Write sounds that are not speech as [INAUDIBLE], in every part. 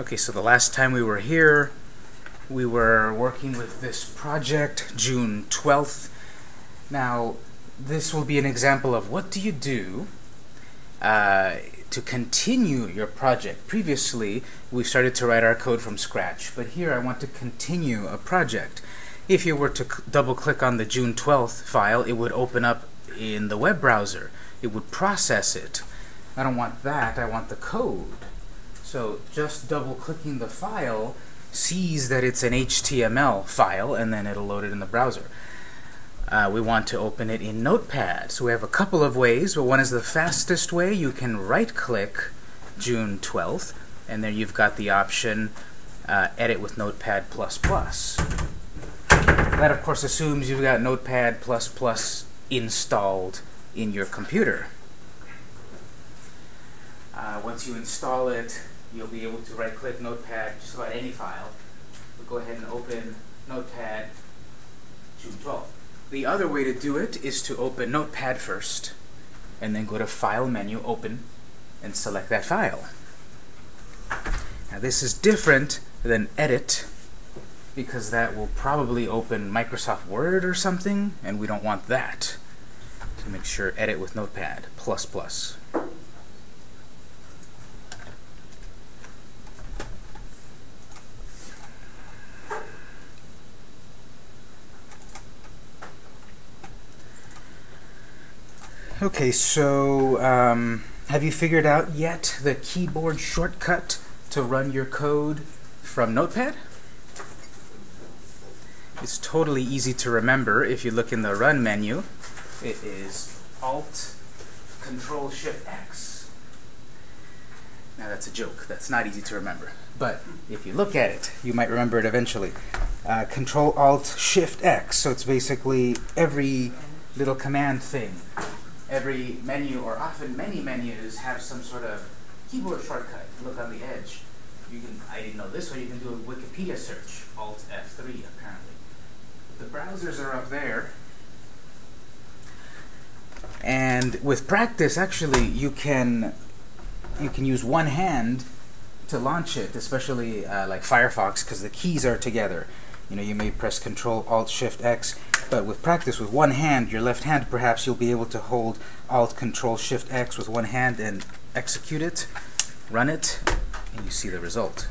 Okay, so the last time we were here, we were working with this project, June 12th. Now, this will be an example of what do you do uh, to continue your project. Previously, we started to write our code from scratch, but here I want to continue a project. If you were to double click on the June 12th file, it would open up in the web browser. It would process it. I don't want that, I want the code. So just double clicking the file sees that it's an HTML file and then it'll load it in the browser. Uh, we want to open it in Notepad. So we have a couple of ways, but one is the fastest way. You can right-click June 12th, and there you've got the option uh, Edit with Notepad++. That, of course, assumes you've got Notepad++ installed in your computer. Uh, once you install it, you'll be able to right-click Notepad, just about any file. We'll go ahead and open Notepad June 12th. The other way to do it is to open Notepad first, and then go to File menu, Open, and select that file. Now this is different than Edit, because that will probably open Microsoft Word or something, and we don't want that. So make sure Edit with Notepad, plus plus. Okay, so um, have you figured out yet the keyboard shortcut to run your code from Notepad? It's totally easy to remember if you look in the Run menu. It is Alt Control Shift X. Now that's a joke. That's not easy to remember. But if you look at it, you might remember it eventually. Uh, Control Alt Shift X. So it's basically every little command thing every menu, or often many menus, have some sort of keyboard shortcut. Look on the edge. You can, I didn't know this, way you can do a Wikipedia search, Alt F3 apparently. The browsers are up there. And with practice, actually, you can you can use one hand to launch it, especially uh, like Firefox, because the keys are together. You know, you may press Control Alt Shift X but with practice with one hand, your left hand, perhaps you'll be able to hold Alt Control Shift X with one hand and execute it, run it, and you see the result.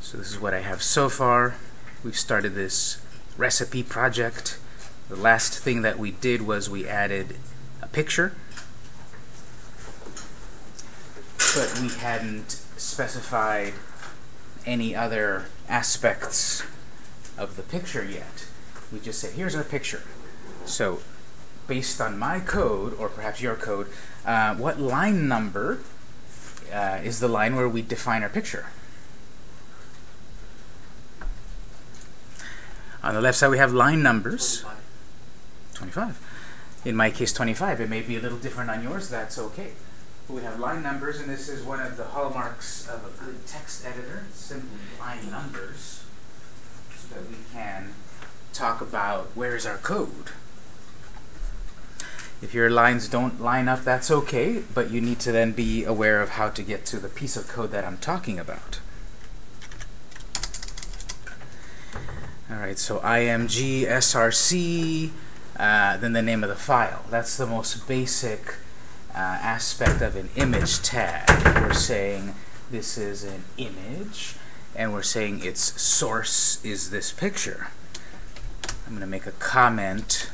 So this is what I have so far. We've started this recipe project. The last thing that we did was we added a picture but we hadn't specified any other aspects of the picture yet. We just said, here's our picture. So based on my code, or perhaps your code, uh, what line number uh, is the line where we define our picture? On the left side we have line numbers. 25. In my case 25. It may be a little different on yours, that's okay we have line numbers, and this is one of the hallmarks of a good text editor, simply line numbers, so that we can talk about where is our code. If your lines don't line up, that's okay, but you need to then be aware of how to get to the piece of code that I'm talking about. Alright, so img src, uh, then the name of the file. That's the most basic uh, aspect of an image tag. We're saying this is an image, and we're saying its source is this picture. I'm going to make a comment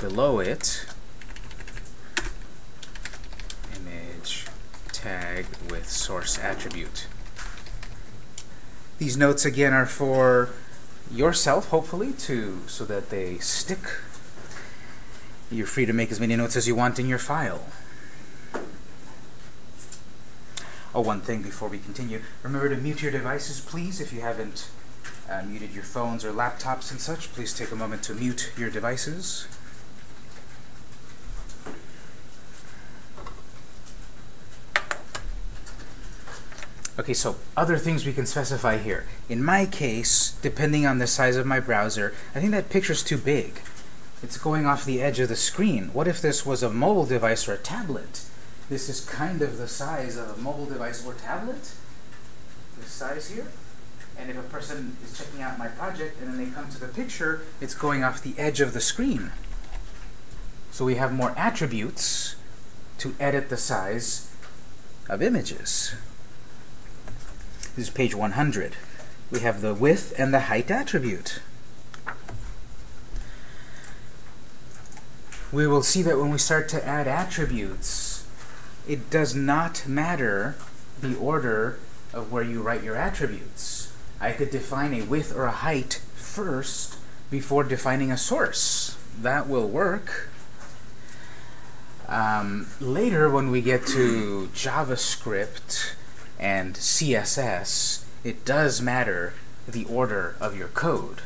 below it. Image tag with source attribute. These notes again are for yourself, hopefully, to so that they stick you're free to make as many notes as you want in your file. Oh, one thing before we continue. Remember to mute your devices, please, if you haven't uh, muted your phones or laptops and such. Please take a moment to mute your devices. Okay, so other things we can specify here. In my case, depending on the size of my browser, I think that picture's too big. It's going off the edge of the screen. What if this was a mobile device or a tablet? This is kind of the size of a mobile device or tablet. This size here. And if a person is checking out my project and then they come to the picture, it's going off the edge of the screen. So we have more attributes to edit the size of images. This is page 100. We have the width and the height attribute. We will see that when we start to add attributes, it does not matter the order of where you write your attributes. I could define a width or a height first before defining a source. That will work. Um, later, when we get to JavaScript and CSS, it does matter the order of your code.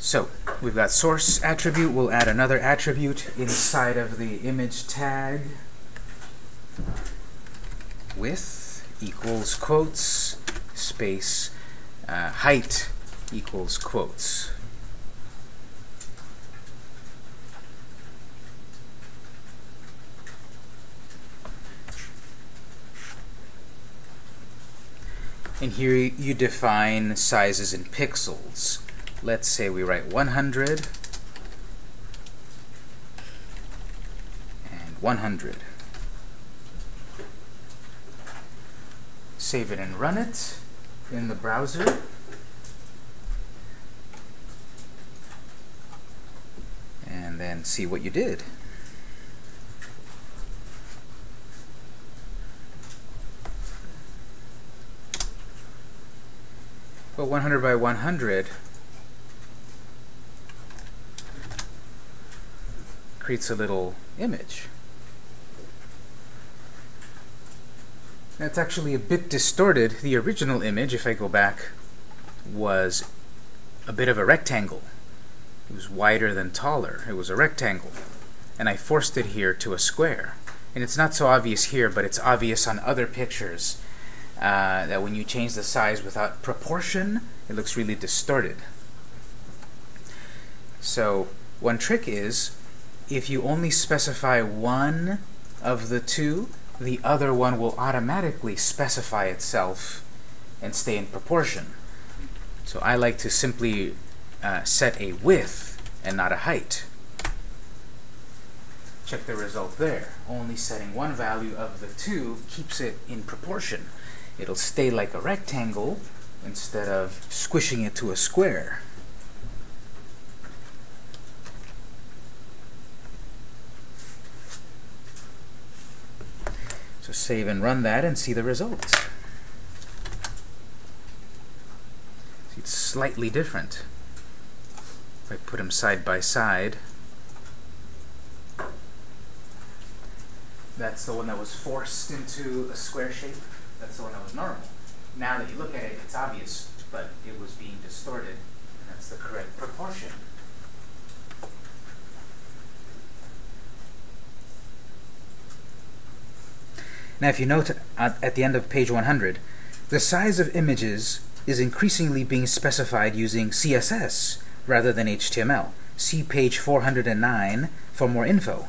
So, we've got source attribute. We'll add another attribute inside of the image tag. Width equals quotes, space, uh, height equals quotes. And here you define sizes in pixels. Let's say we write 100 and 100. Save it and run it in the browser. And then see what you did. Well, 100 by 100 creates a little image. That's actually a bit distorted. The original image, if I go back, was a bit of a rectangle. It was wider than taller. It was a rectangle. And I forced it here to a square. And it's not so obvious here, but it's obvious on other pictures uh, that when you change the size without proportion, it looks really distorted. So one trick is, if you only specify one of the two, the other one will automatically specify itself and stay in proportion. So I like to simply uh, set a width and not a height. Check the result there. Only setting one value of the two keeps it in proportion it'll stay like a rectangle instead of squishing it to a square. So save and run that and see the results. See, it's slightly different. If I put them side by side, that's the one that was forced into a square shape. That's the one that was normal. Now that you look at it, it's obvious, but it was being distorted. And that's the correct proportion. Now if you note at, at the end of page 100, the size of images is increasingly being specified using CSS rather than HTML. See page 409 for more info.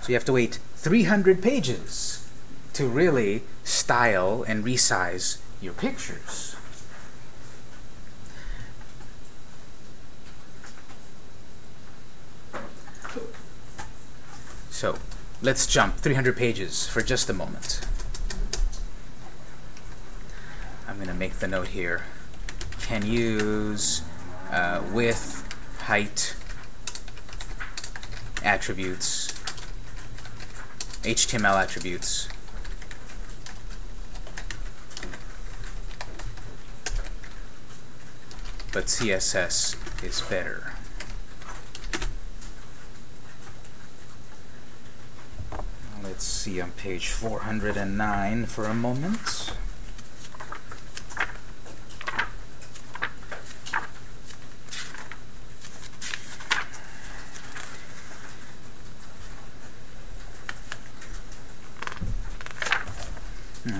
So you have to wait 300 pages to really style and resize your pictures. So let's jump 300 pages for just a moment. I'm going to make the note here. Can use uh, width, height, attributes, HTML attributes, but CSS is better. Let's see on page 409 for a moment.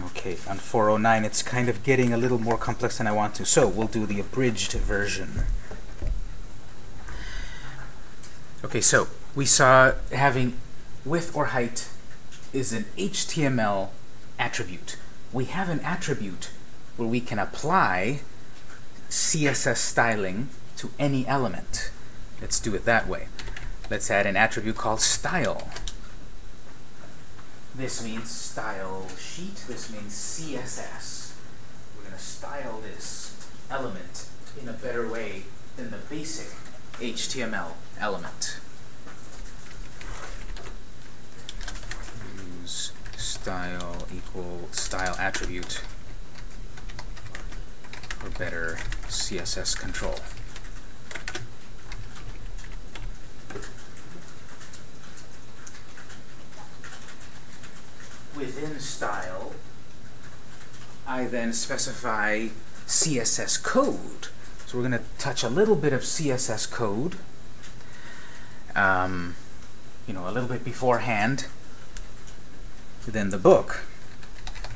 Okay, on 409 it's kind of getting a little more complex than I want to, so we'll do the abridged version. Okay, so we saw having width or height is an HTML attribute. We have an attribute where we can apply CSS styling to any element. Let's do it that way. Let's add an attribute called style. This means style sheet. This means CSS. We're going to style this element in a better way than the basic HTML element. Use style equal style attribute for better CSS control. Within style, I then specify CSS code. So we're going to touch a little bit of CSS code, um, you know, a little bit beforehand. Then the book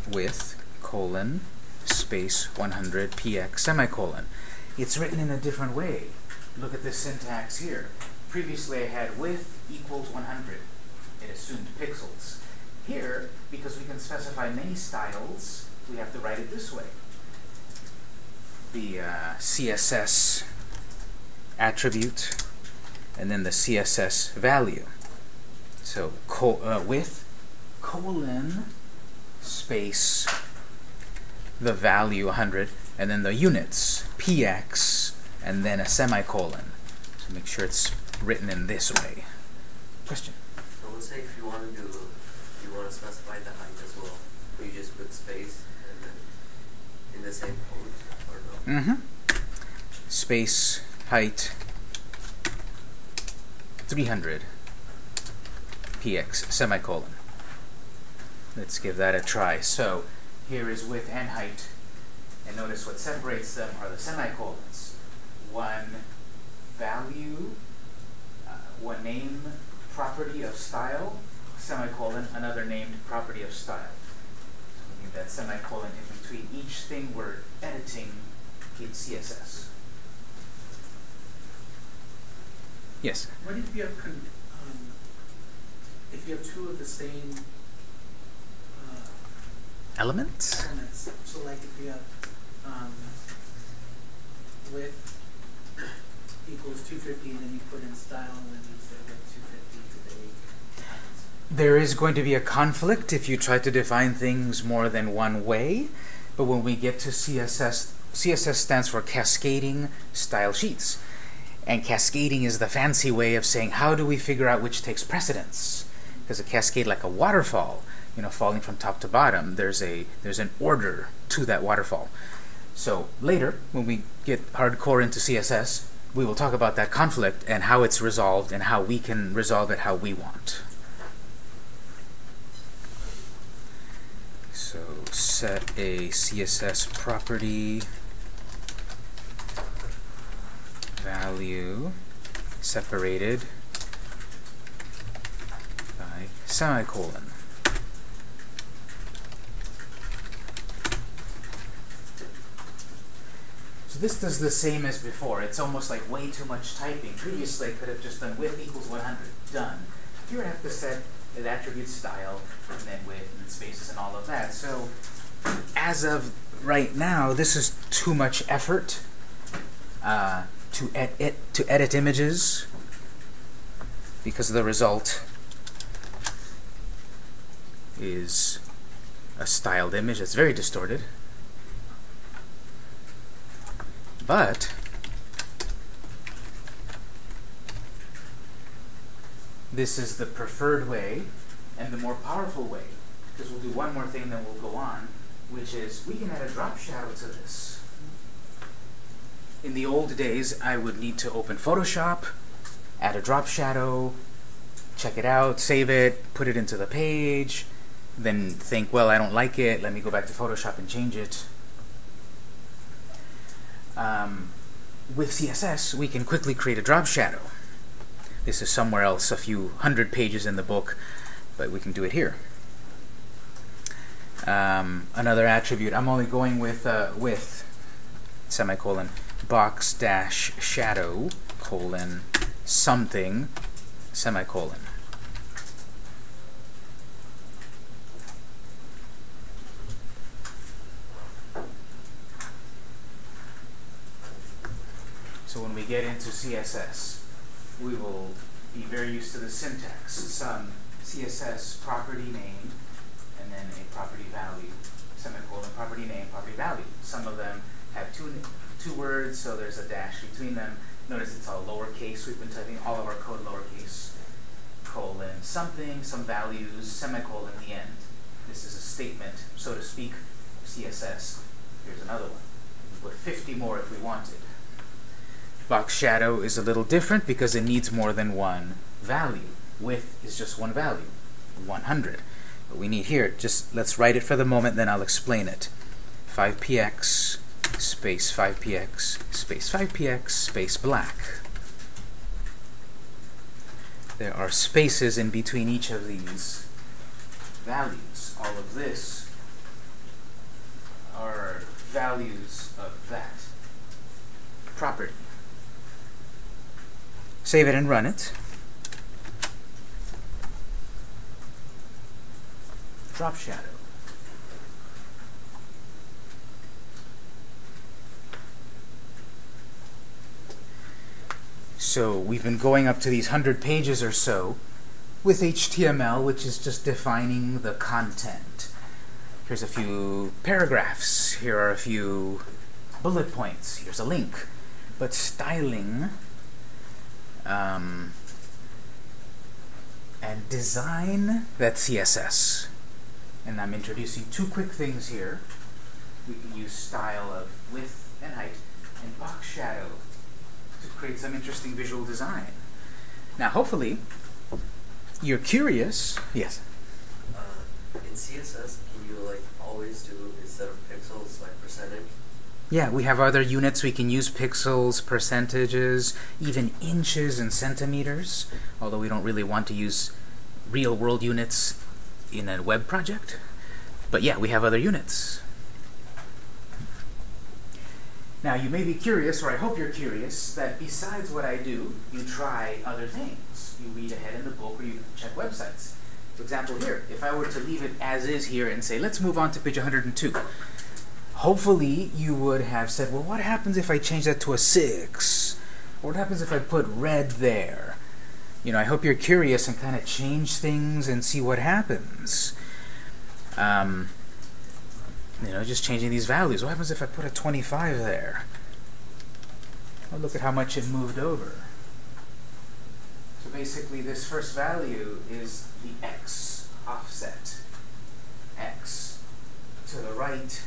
width colon space 100 px semicolon. It's written in a different way. Look at this syntax here. Previously I had width equals 100. It assumed pixels. Here, because we can specify many styles, we have to write it this way. The uh, CSS attribute and then the CSS value. So uh, width colon space the value 100 and then the units px and then a semicolon. So make sure it's written in this way. Question? I would say if you want to do, you want to specify the height as well, you just put space and then in the same code or no? Mm-hmm. Space height 300 px semicolon. Let's give that a try. So here is width and height. And notice what separates them are the semicolons. One value, uh, one name property of style, semicolon, another named property of style. So we need that semicolon in between each thing we're editing in CSS. Yes? What if you have, con- um, if you have two of the same Elements? elements? So like if you have um, width equals 250 and then you put in style and then you say width 250 today. There is going to be a conflict if you try to define things more than one way, but when we get to CSS, CSS stands for Cascading Style Sheets. And cascading is the fancy way of saying how do we figure out which takes precedence? Because a cascade like a waterfall, you know, falling from top to bottom, there's a there's an order to that waterfall. So later, when we get hardcore into CSS, we will talk about that conflict and how it's resolved and how we can resolve it how we want. So set a CSS property value separated by semicolon. This does the same as before. It's almost like way too much typing. Previously, I could have just done width equals 100. Done. Here I have to set an attribute style, and then width and spaces and all of that. So as of right now, this is too much effort uh, to, ed to edit images because the result is a styled image that's very distorted. But this is the preferred way and the more powerful way because we'll do one more thing then we'll go on which is we can add a drop shadow to this. In the old days I would need to open Photoshop, add a drop shadow, check it out, save it, put it into the page, then think, well, I don't like it, let me go back to Photoshop and change it. Um, with CSS, we can quickly create a drop shadow. This is somewhere else, a few hundred pages in the book, but we can do it here. Um, another attribute, I'm only going width uh, with semicolon box dash shadow colon something semicolon. So when we get into CSS, we will be very used to the syntax. Some CSS property name, and then a property value, semicolon, property name, property value. Some of them have two, two words, so there's a dash between them. Notice it's all lowercase. We've been typing all of our code lowercase. Colon, something, some values, semicolon, the end. This is a statement, so to speak, CSS. Here's another one. We put 50 more if we wanted. Box shadow is a little different because it needs more than one value. Width is just one value, 100. But we need here, just let's write it for the moment, then I'll explain it. 5px space 5px space 5px space black. There are spaces in between each of these values. All of this are values of that property. Save it and run it. Drop shadow. So we've been going up to these 100 pages or so with HTML, which is just defining the content. Here's a few paragraphs. Here are a few bullet points. Here's a link. But styling um, and design, that's CSS. And I'm introducing two quick things here. We can use style of width and height and box shadow to create some interesting visual design. Now, hopefully, you're curious. Yes? Uh, in CSS, can you like always do instead of pixels like percentage? Yeah, we have other units. We can use pixels, percentages, even inches and centimeters, although we don't really want to use real world units in a web project. But yeah, we have other units. Now, you may be curious, or I hope you're curious, that besides what I do, you try other things. You read ahead in the book or you check websites. For example, here, if I were to leave it as is here and say, let's move on to page 102, hopefully you would have said, well, what happens if I change that to a 6? What happens if I put red there? You know, I hope you're curious and kind of change things and see what happens. Um, you know, just changing these values. What happens if I put a 25 there? Well, look at how much it moved over. So basically, this first value is the x offset. x to the right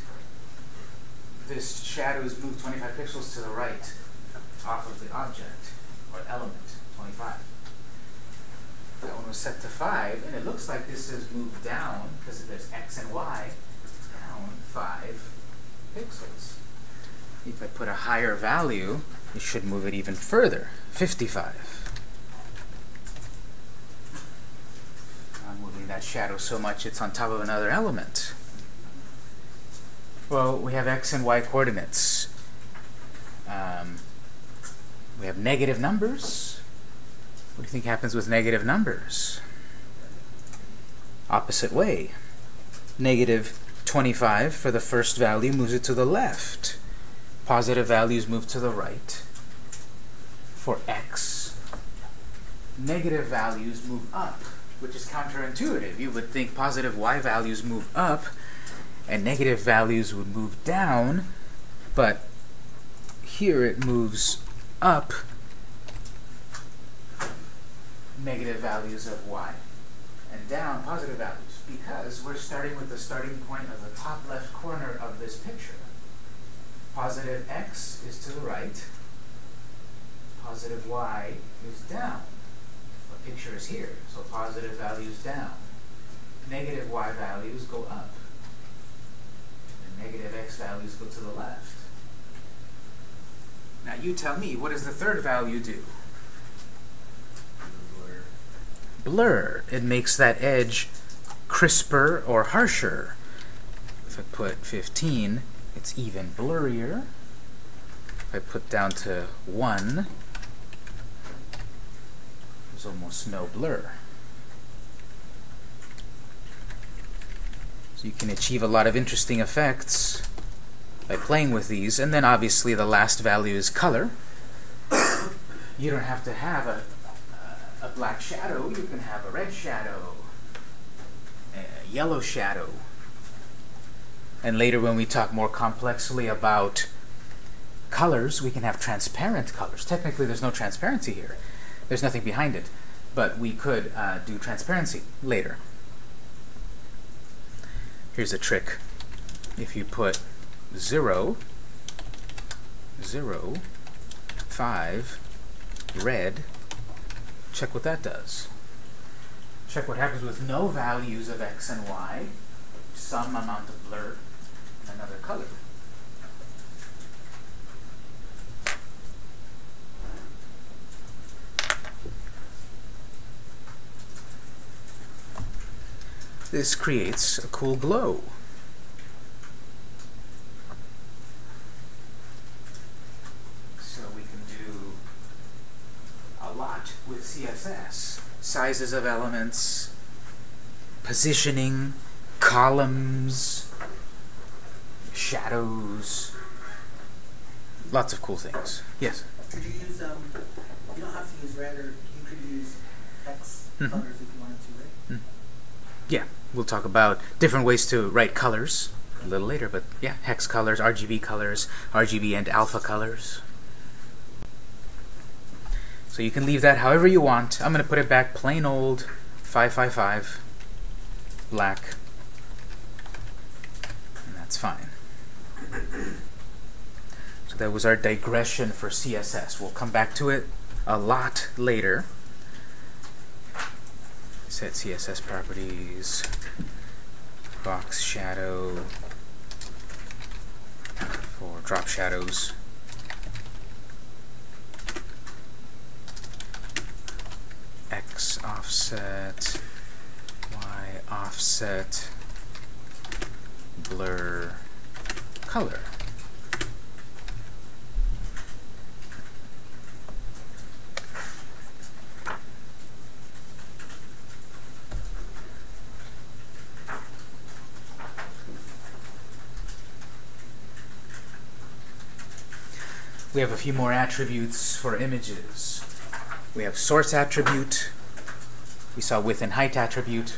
this shadow is moved 25 pixels to the right off of the object or element, 25. That one was set to 5, and it looks like this has moved down because there's x and y, down 5 pixels. If I put a higher value, it should move it even further, 55. I'm moving that shadow so much it's on top of another element. Well, we have x and y coordinates. Um, we have negative numbers. What do you think happens with negative numbers? Opposite way. Negative 25 for the first value moves it to the left. Positive values move to the right. For x, negative values move up, which is counterintuitive. You would think positive y values move up, and negative values would move down, but here it moves up negative values of y and down positive values because we're starting with the starting point of the top left corner of this picture. Positive x is to the right, positive y is down. The picture is here, so positive values down. Negative y values go up negative x values go to the left. Now you tell me, what does the third value do? Blur. Blur. It makes that edge crisper or harsher. If I put 15, it's even blurrier. If I put down to 1, There's almost no blur. So you can achieve a lot of interesting effects by playing with these. And then obviously the last value is color. you don't have to have a, a black shadow. You can have a red shadow, a yellow shadow. And later when we talk more complexly about colors, we can have transparent colors. Technically, there's no transparency here. There's nothing behind it. But we could uh, do transparency later. Here's a trick. If you put 0, 0, 5, red, check what that does. Check what happens with no values of x and y, some amount of blur, and another color. This creates a cool glow. So we can do a lot with CSS. Sizes of elements, positioning, columns, shadows, lots of cool things. Yes? Could you use, um, you don't have to use red, or you could use hex Mhm. colors if you wanted to, right? Yeah, we'll talk about different ways to write colors a little later, but yeah, hex colors, RGB colors, RGB and alpha colors. So you can leave that however you want. I'm going to put it back plain old 555 black. And that's fine. So that was our digression for CSS. We'll come back to it a lot later set CSS properties, box shadow for drop shadows. X offset, Y offset, blur, color. We have a few more attributes for images. We have source attribute. We saw width and height attribute.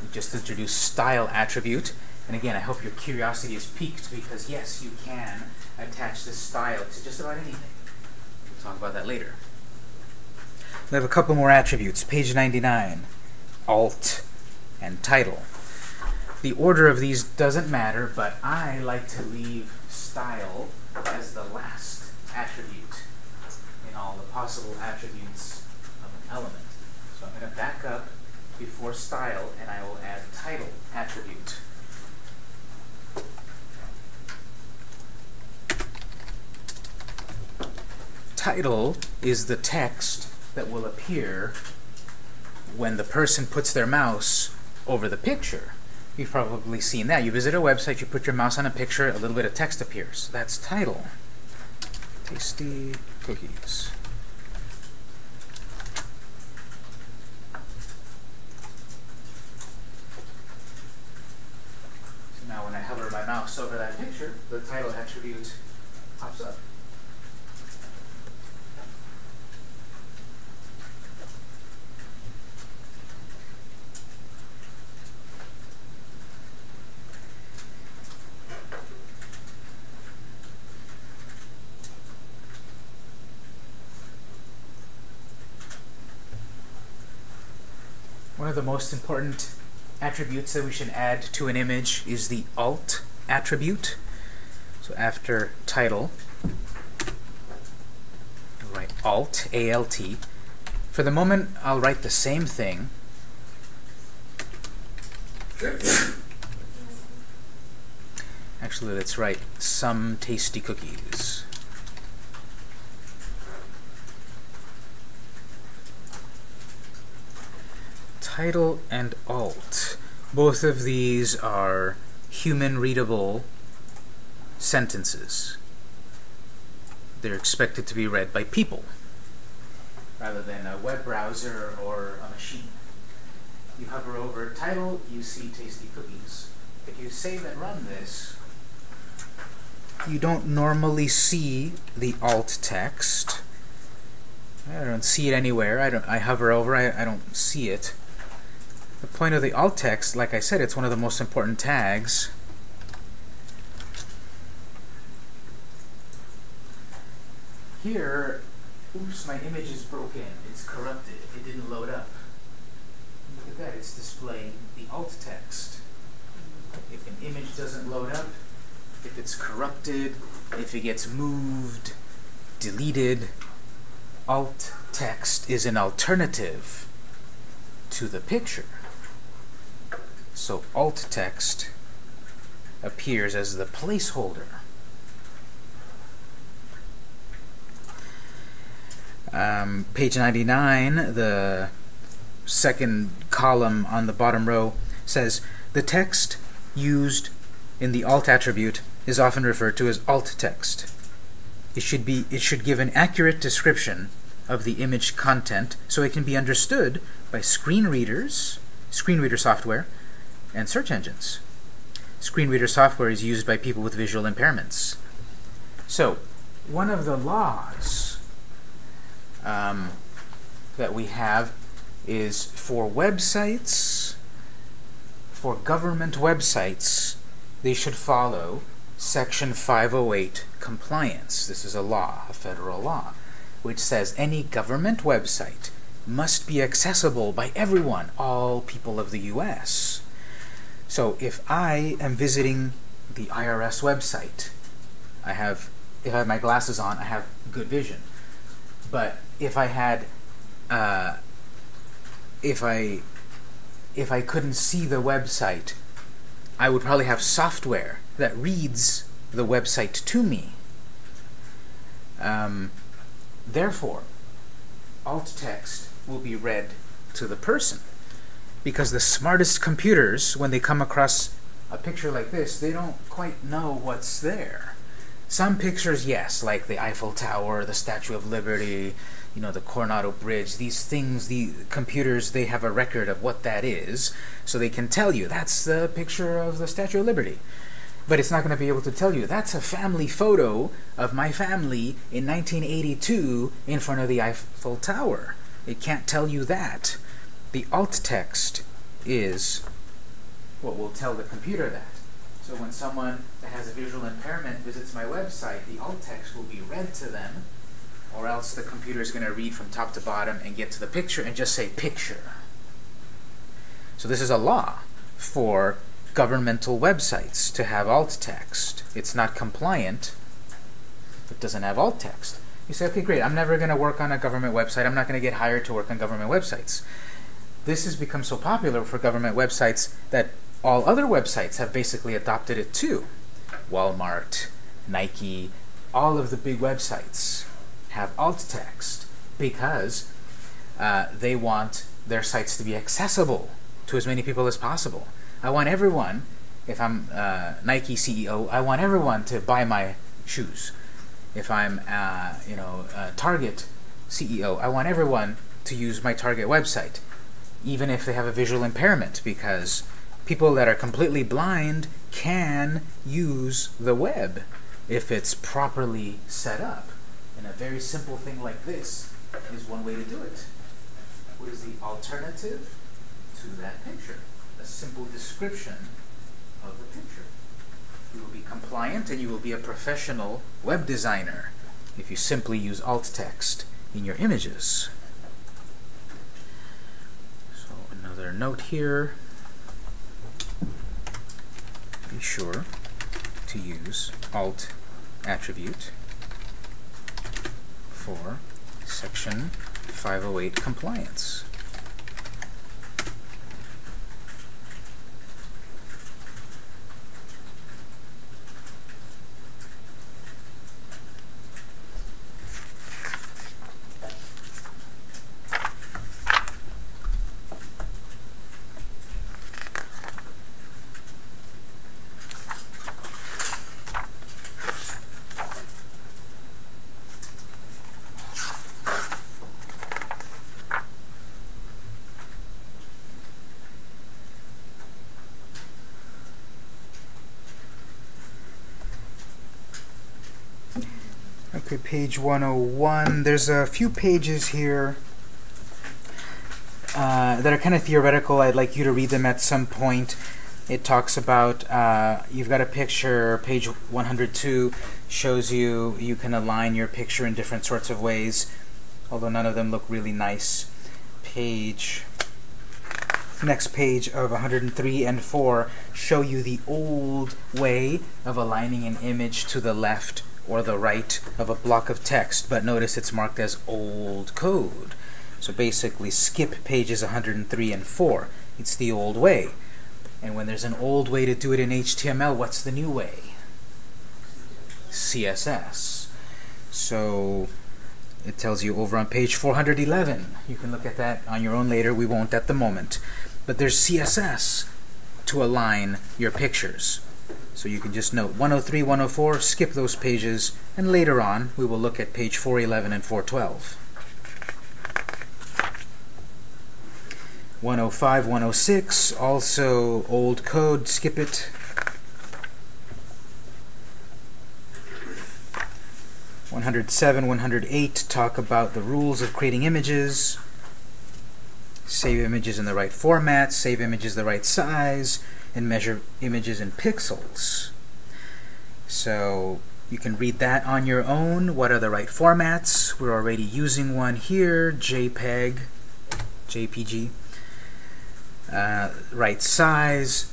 We just introduced style attribute. And again, I hope your curiosity is piqued because yes, you can attach this style to just about anything. We'll talk about that later. We have a couple more attributes. Page 99, alt, and title. The order of these doesn't matter, but I like to leave style as the last attribute in all the possible attributes of an element. So I'm going to back up before style and I will add title attribute. Title is the text that will appear when the person puts their mouse over the picture. You've probably seen that. You visit a website, you put your mouse on a picture, a little bit of text appears. That's title. Tasty cookies. So now when I over that picture, the title attribute pops up. One of the most important attributes that we should add to an image is the alt attribute. So after title, I'll write alt, A-L-T. For the moment, I'll write the same thing. Actually, let's write some tasty cookies. title and alt. Both of these are human readable sentences. They're expected to be read by people. rather than a web browser or a machine. You hover over title, you see tasty cookies. If you save and run this, you don't normally see the alt text. I don't see it anywhere. I don't I hover over, I, I don't see it. The point of the alt text, like I said, it's one of the most important tags. Here, oops, my image is broken. It's corrupted. It didn't load up. Look at that, it's displaying the alt text. If an image doesn't load up, if it's corrupted, if it gets moved, deleted, alt text is an alternative to the picture. So alt text appears as the placeholder. Um, page 99, the second column on the bottom row says the text used in the alt attribute is often referred to as alt text. It should be it should give an accurate description of the image content so it can be understood by screen readers, screen reader software, and search engines. Screen reader software is used by people with visual impairments. So, one of the laws um, that we have is for websites, for government websites, they should follow Section 508 compliance. This is a law, a federal law, which says any government website must be accessible by everyone, all people of the U.S. So if I am visiting the IRS website, I have, if I have my glasses on, I have good vision. But if I had, uh, if I, if I couldn't see the website, I would probably have software that reads the website to me. Um, therefore, alt text will be read to the person. Because the smartest computers, when they come across a picture like this, they don't quite know what's there. Some pictures, yes, like the Eiffel Tower, the Statue of Liberty, you know, the Coronado Bridge, these things, the computers, they have a record of what that is, so they can tell you, that's the picture of the Statue of Liberty. But it's not going to be able to tell you, that's a family photo of my family in 1982 in front of the Eiffel Tower. It can't tell you that. The alt text is what will tell the computer that. So when someone that has a visual impairment visits my website, the alt text will be read to them, or else the computer is going to read from top to bottom and get to the picture and just say picture. So this is a law for governmental websites to have alt text. It's not compliant if it doesn't have alt text. You say, okay, great, I'm never going to work on a government website. I'm not going to get hired to work on government websites. This has become so popular for government websites that all other websites have basically adopted it too. Walmart, Nike, all of the big websites have alt text because uh, they want their sites to be accessible to as many people as possible. I want everyone, if I'm uh, Nike CEO, I want everyone to buy my shoes. If I'm, uh, you know, Target CEO, I want everyone to use my Target website, even if they have a visual impairment, because people that are completely blind can use the web if it's properly set up. And a very simple thing like this is one way to do it. What is the alternative to that picture? A simple description of the picture. You will be compliant and you will be a professional web designer if you simply use alt text in your images. So another note here. Be sure to use alt attribute for section 508 compliance. Page 101. There's a few pages here uh, that are kind of theoretical. I'd like you to read them at some point. It talks about, uh, you've got a picture, page 102 shows you you can align your picture in different sorts of ways, although none of them look really nice. Page, next page of 103 and 4 show you the old way of aligning an image to the left or the right of a block of text, but notice it's marked as old code. So basically skip pages 103 and 4. It's the old way. And when there's an old way to do it in HTML, what's the new way? CSS. So it tells you over on page 411. You can look at that on your own later. We won't at the moment. But there's CSS to align your pictures. So you can just note 103, 104, skip those pages, and later on we will look at page 411 and 412. 105, 106, also old code, skip it. One hundred seven, one hundred eight talk about the rules of creating images. Save images in the right format, save images the right size, and measure images in pixels. So you can read that on your own. What are the right formats? We're already using one here, JPEG, JPG uh, right size.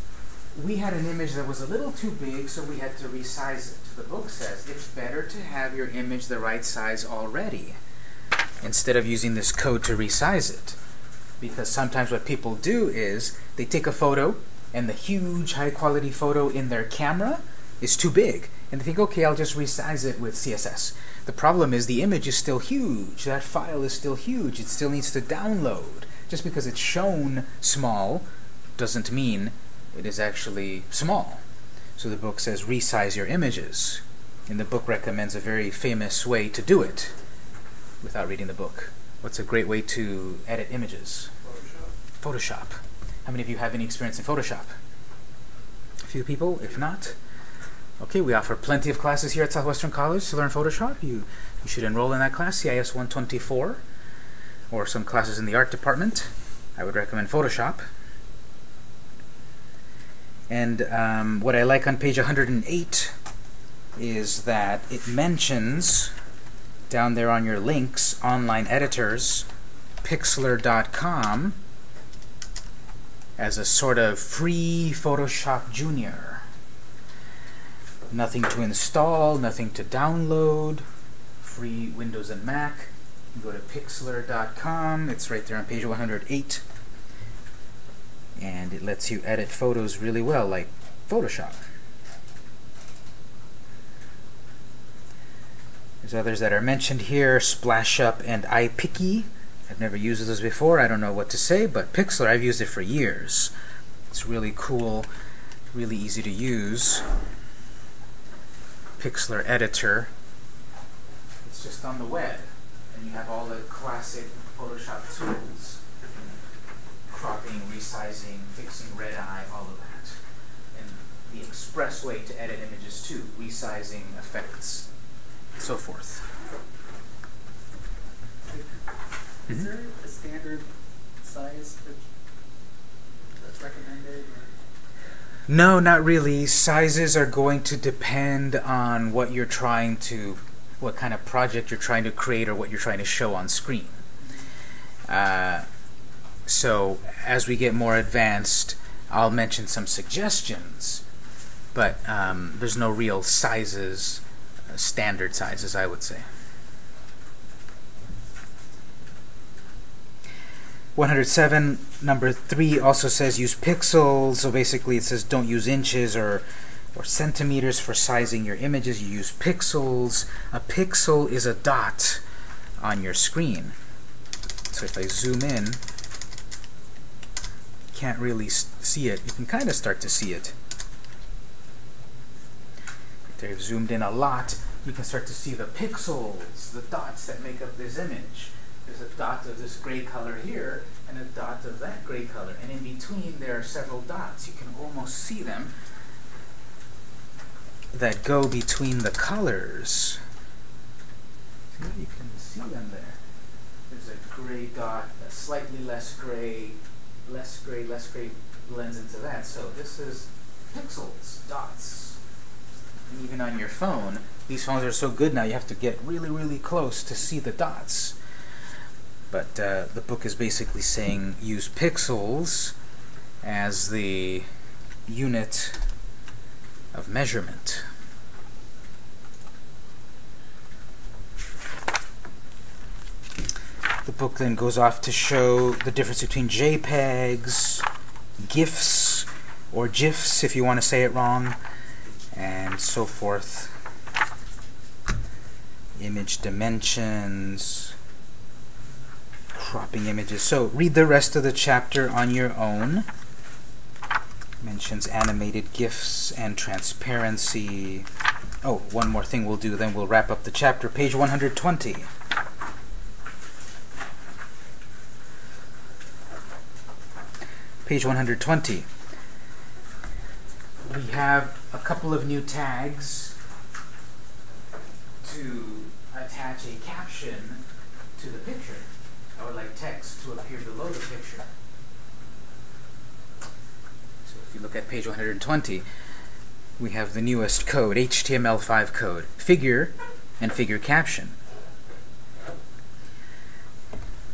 We had an image that was a little too big, so we had to resize it. The book says it's better to have your image the right size already instead of using this code to resize it. Because sometimes what people do is they take a photo and the huge high quality photo in their camera is too big. And they think, okay, I'll just resize it with CSS. The problem is the image is still huge. That file is still huge. It still needs to download. Just because it's shown small doesn't mean it is actually small. So the book says resize your images. And the book recommends a very famous way to do it without reading the book. What's a great way to edit images? Photoshop. Photoshop. How many of you have any experience in Photoshop? A few people, if not. Okay, we offer plenty of classes here at Southwestern College to learn Photoshop. You, you should enroll in that class, CIS 124 or some classes in the art department, I would recommend Photoshop. And um, what I like on page 108 is that it mentions down there on your links, online editors, pixlr.com as a sort of free Photoshop Junior. Nothing to install, nothing to download, free Windows and Mac. You go to pixlr.com, it's right there on page 108, and it lets you edit photos really well, like Photoshop. There's others that are mentioned here, SplashUp and iPiccy. I've never used those before, I don't know what to say, but Pixlr, I've used it for years. It's really cool, really easy to use. Pixlr editor. It's just on the web and you have all the classic Photoshop tools, cropping, resizing, fixing red eye, all of that. And the express way to edit images too, resizing, effects, so forth. Is Mhm. there a standard size that, that's recommended? Or? No, not really. Sizes are going to depend on what you're trying to what kind of project you're trying to create or what you're trying to show on screen. Uh, so as we get more advanced, I'll mention some suggestions, but um, there's no real sizes, uh, standard sizes, I would say. 107 number 3 also says use pixels so basically it says don't use inches or or centimeters for sizing your images. You use pixels. A pixel is a dot on your screen. So if I zoom in, can't really see it. You can kind of start to see it. If I've zoomed in a lot, you can start to see the pixels, the dots that make up this image. A dot of this gray color here, and a dot of that gray color. And in between, there are several dots. You can almost see them that go between the colors. Yeah, you can see them there. There's a gray dot, a slightly less gray, less gray, less gray blends into that. So this is pixels, dots. And even on your phone, these phones are so good now you have to get really, really close to see the dots. But uh, the book is basically saying use pixels as the unit of measurement. The book then goes off to show the difference between JPEGs, GIFs, or GIFs if you want to say it wrong, and so forth. Image dimensions, cropping images. So read the rest of the chapter on your own. Mentions animated GIFs and transparency. Oh, one more thing we'll do, then we'll wrap up the chapter. Page 120. Page 120. We have a couple of new tags to attach a caption to the picture. Like text to appear below the picture. So if you look at page 120, we have the newest code, HTML5 code, figure and figure caption.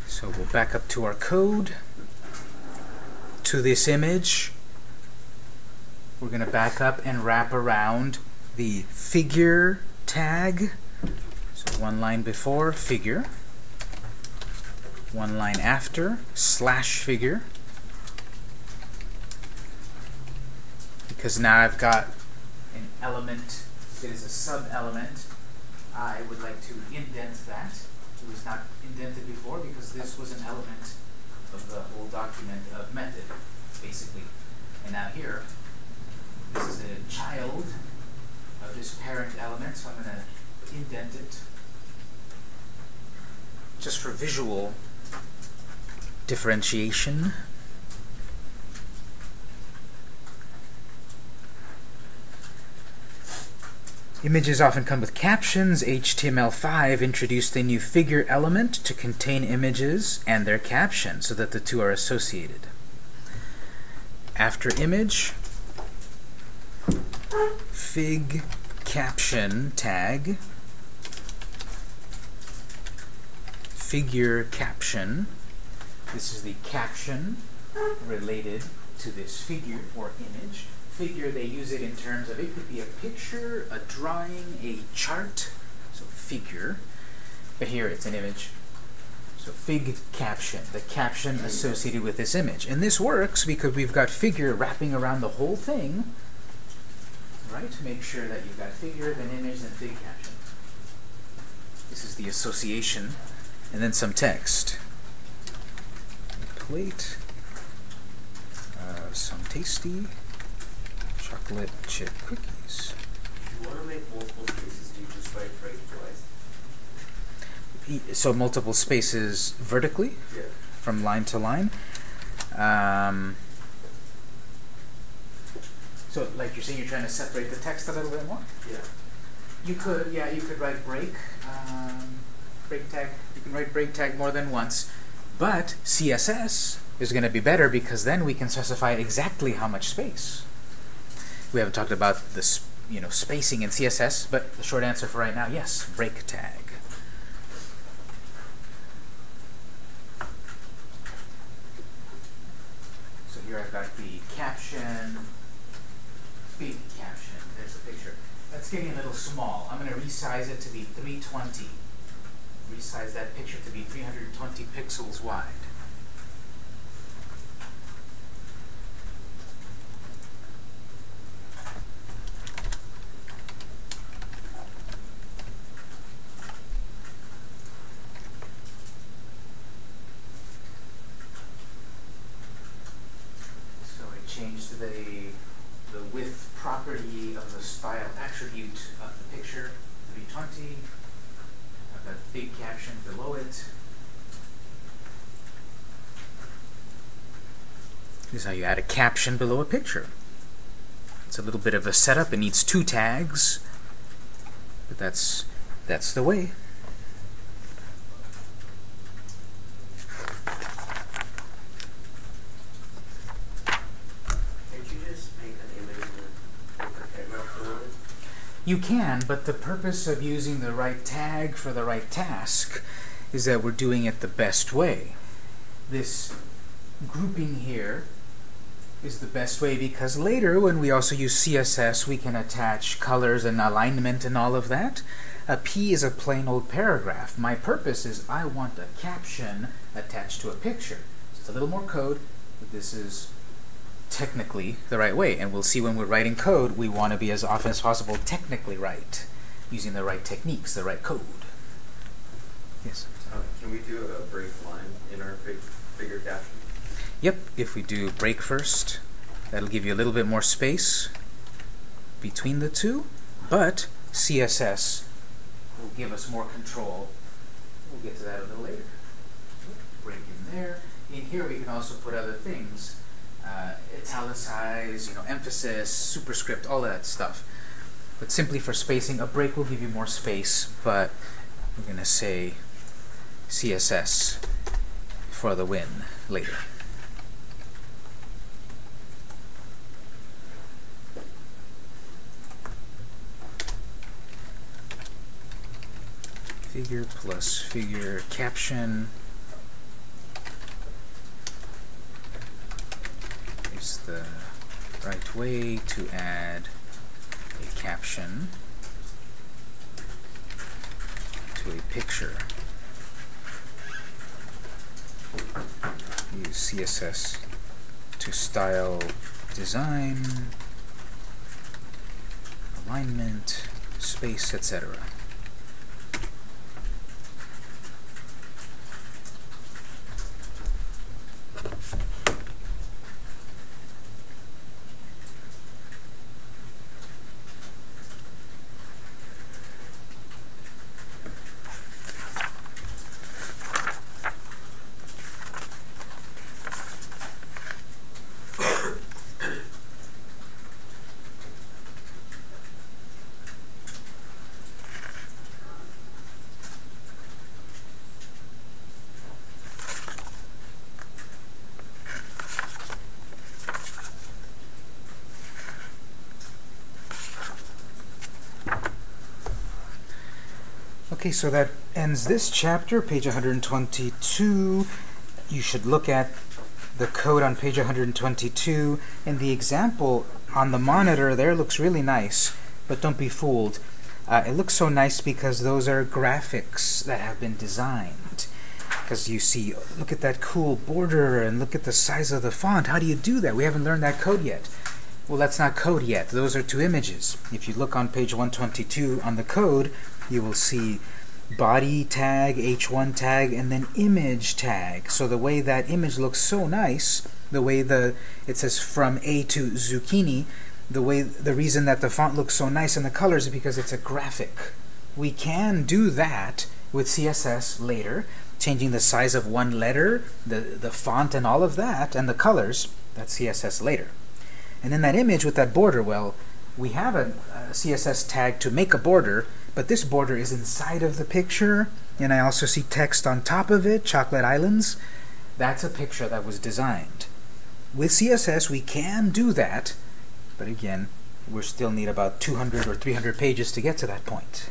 So we'll back up to our code, to this image. We're going to back up and wrap around the figure tag. So one line before, figure. One line after, slash figure. Because now I've got an element that is a sub-element. I would like to indent that. It was not indented before because this was an element of the whole document of method, basically. And now here, this is a child of this parent element, so I'm going to indent it just for visual differentiation. Images often come with captions. HTML5 introduced a new figure element to contain images and their caption so that the two are associated. After image, fig caption tag, figure caption. This is the caption related to this figure or image. Figure, they use it in terms of it could be a picture, a drawing, a chart, so figure. But here it's an image. So fig caption, the caption associated with this image. And this works because we've got figure wrapping around the whole thing, right? To make sure that you've got figure, then image, then fig caption. This is the association. And then some text. Plate of some tasty chocolate chip cookies. If you want to make multiple spaces, do you just write break twice? So multiple spaces vertically Yeah. from line to line. Um, so, like you're saying, you're trying to separate the text a little bit more. Yeah. You could, yeah, you could write break, um, break tag. You can write break tag more than once, but CSS is going to be better because then we can specify exactly how much space. We haven't talked about this, you know, spacing in CSS, but the short answer for right now, yes, break tag. So here I've got the caption, fig caption. There's the picture. That's getting a little small. I'm going to resize it to be 320. Resize that picture to be 320 pixels wide. how you add a caption below a picture. It's a little bit of a setup. It needs two tags, but that's that's the way. You can, but the purpose of using the right tag for the right task is that we're doing it the best way. This grouping here is the best way because later when we also use CSS we can attach colors and alignment and all of that. A P is a plain old paragraph. My purpose is I want a caption attached to a picture. So it's a little more code, but this is technically the right way. And we'll see when we're writing code, we want to be as often as possible technically right, using the right techniques, the right code. Yes? Uh, can we do a break line in our fig figure caption? Yep, if we do break first, that'll give you a little bit more space between the two, but CSS will give us more control. We'll get to that a little later. Break in there. In here we can also put other things. Uh, italicize, you know, emphasis, superscript, all that stuff. But simply for spacing, a break will give you more space, but we're going to say CSS for the win later. Figure plus figure caption is the right way to add a caption to a picture. Use CSS to style design, alignment, space, etc. Okay, so that ends this chapter, page 122. You should look at the code on page 122, and the example on the monitor there looks really nice, but don't be fooled. Uh, it looks so nice because those are graphics that have been designed. Because you see, look at that cool border, and look at the size of the font. How do you do that? We haven't learned that code yet. Well, that's not code yet. Those are two images. If you look on page 122 on the code, you will see body tag, h1 tag, and then image tag. So the way that image looks so nice, the way the it says from A to zucchini, the way the reason that the font looks so nice and the colors is because it's a graphic. We can do that with CSS later, changing the size of one letter, the, the font and all of that, and the colors, that's CSS later. And then that image with that border, well, we have a, a CSS tag to make a border, but this border is inside of the picture, and I also see text on top of it, Chocolate Islands. That's a picture that was designed. With CSS, we can do that, but again, we still need about 200 or 300 pages to get to that point.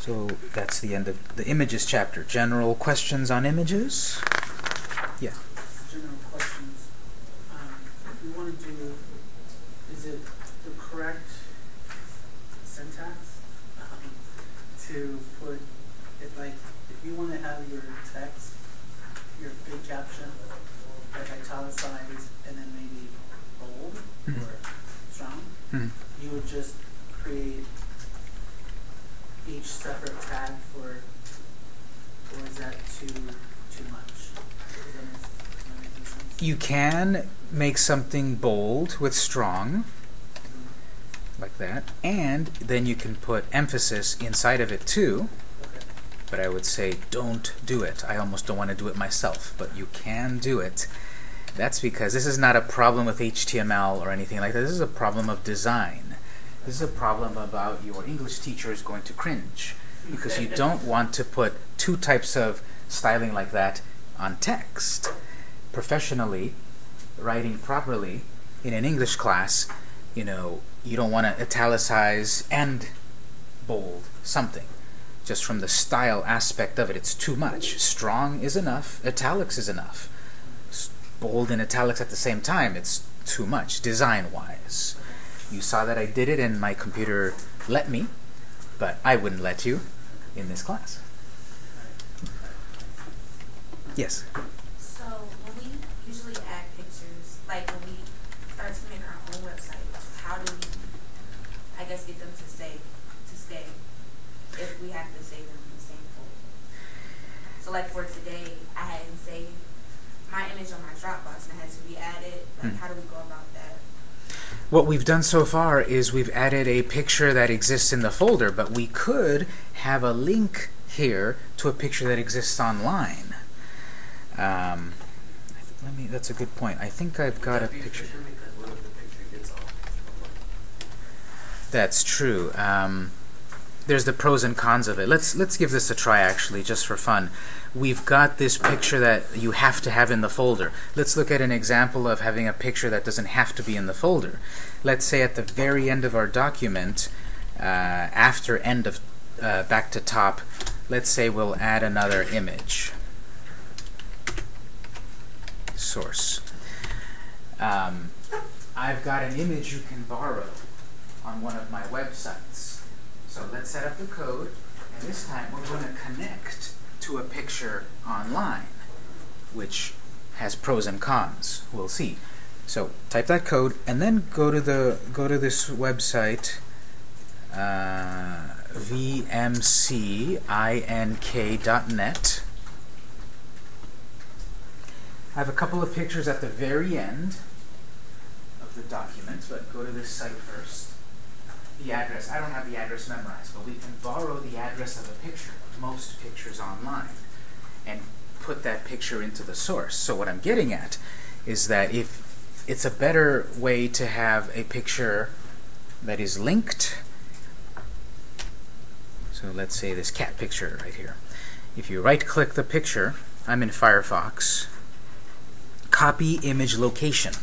So that's the end of the images chapter. General questions on images? Yeah. General questions. Um, if we want to do, is it the correct syntax um, to put it like, if you want to have your text, your fig caption, like italicized and then maybe bold Mhm. or strong, Mhm. you would just create each separate tag for, or is that too too much? Does that make, does that make? You can make something bold with strong, like that, and then you can put emphasis inside of it too, Okay. but I would say don't do it. I almost don't want to do it myself, but you can do it. That's because this is not a problem with HTML or anything like that. This is a problem of design. This is a problem about your English teacher is going to cringe because you don't [LAUGHS] want to put two types of styling like that on text. Professionally, writing properly in an English class, you know, you don't want to italicize and bold something. Just from the style aspect of it, it's too much. Strong is enough, italics is enough. Bold and italics at the same time, it's too much, design-wise. You saw that I did it and my computer let me, but I wouldn't let you in this class. Yes? So when we usually add pictures, like when we start to make our own websites, how do we, I guess, get them to stay, to stay, if we have to save them in the same folder? So like for today, I hadn't saved my image on my Dropbox and it had to be added. Like Hmm. how do we go about that? What we've done so far is we've added a picture that exists in the folder, but we could have a link here to a picture that exists online. Um, let me. That's a good point. I think I've got a Would picture. efficient Because what if the picture gets off? That's true. Um, there's the pros and cons of it. Let's let's give this a try actually, just for fun. We've got this picture that you have to have in the folder. Let's look at an example of having a picture that doesn't have to be in the folder. Let's say at the very end of our document, uh, after end of uh, back to top, let's say we'll add another image. Source. Um, I've got an image you can borrow on one of my websites. So let's set up the code, and this time we're going to connect to a picture online, which has pros and cons. We'll see. So type that code, and then go to the go to this website, uh, vmcink.net. I have a couple of pictures at the very end of the document, but go to this site first. The address, I don't have the address memorized, but we can borrow the address of a picture, most pictures online, and put that picture into the source. So what I'm getting at is that if it's a better way to have a picture that is linked, so let's say this cat picture right here. If you right click the picture, I'm in Firefox, copy image location.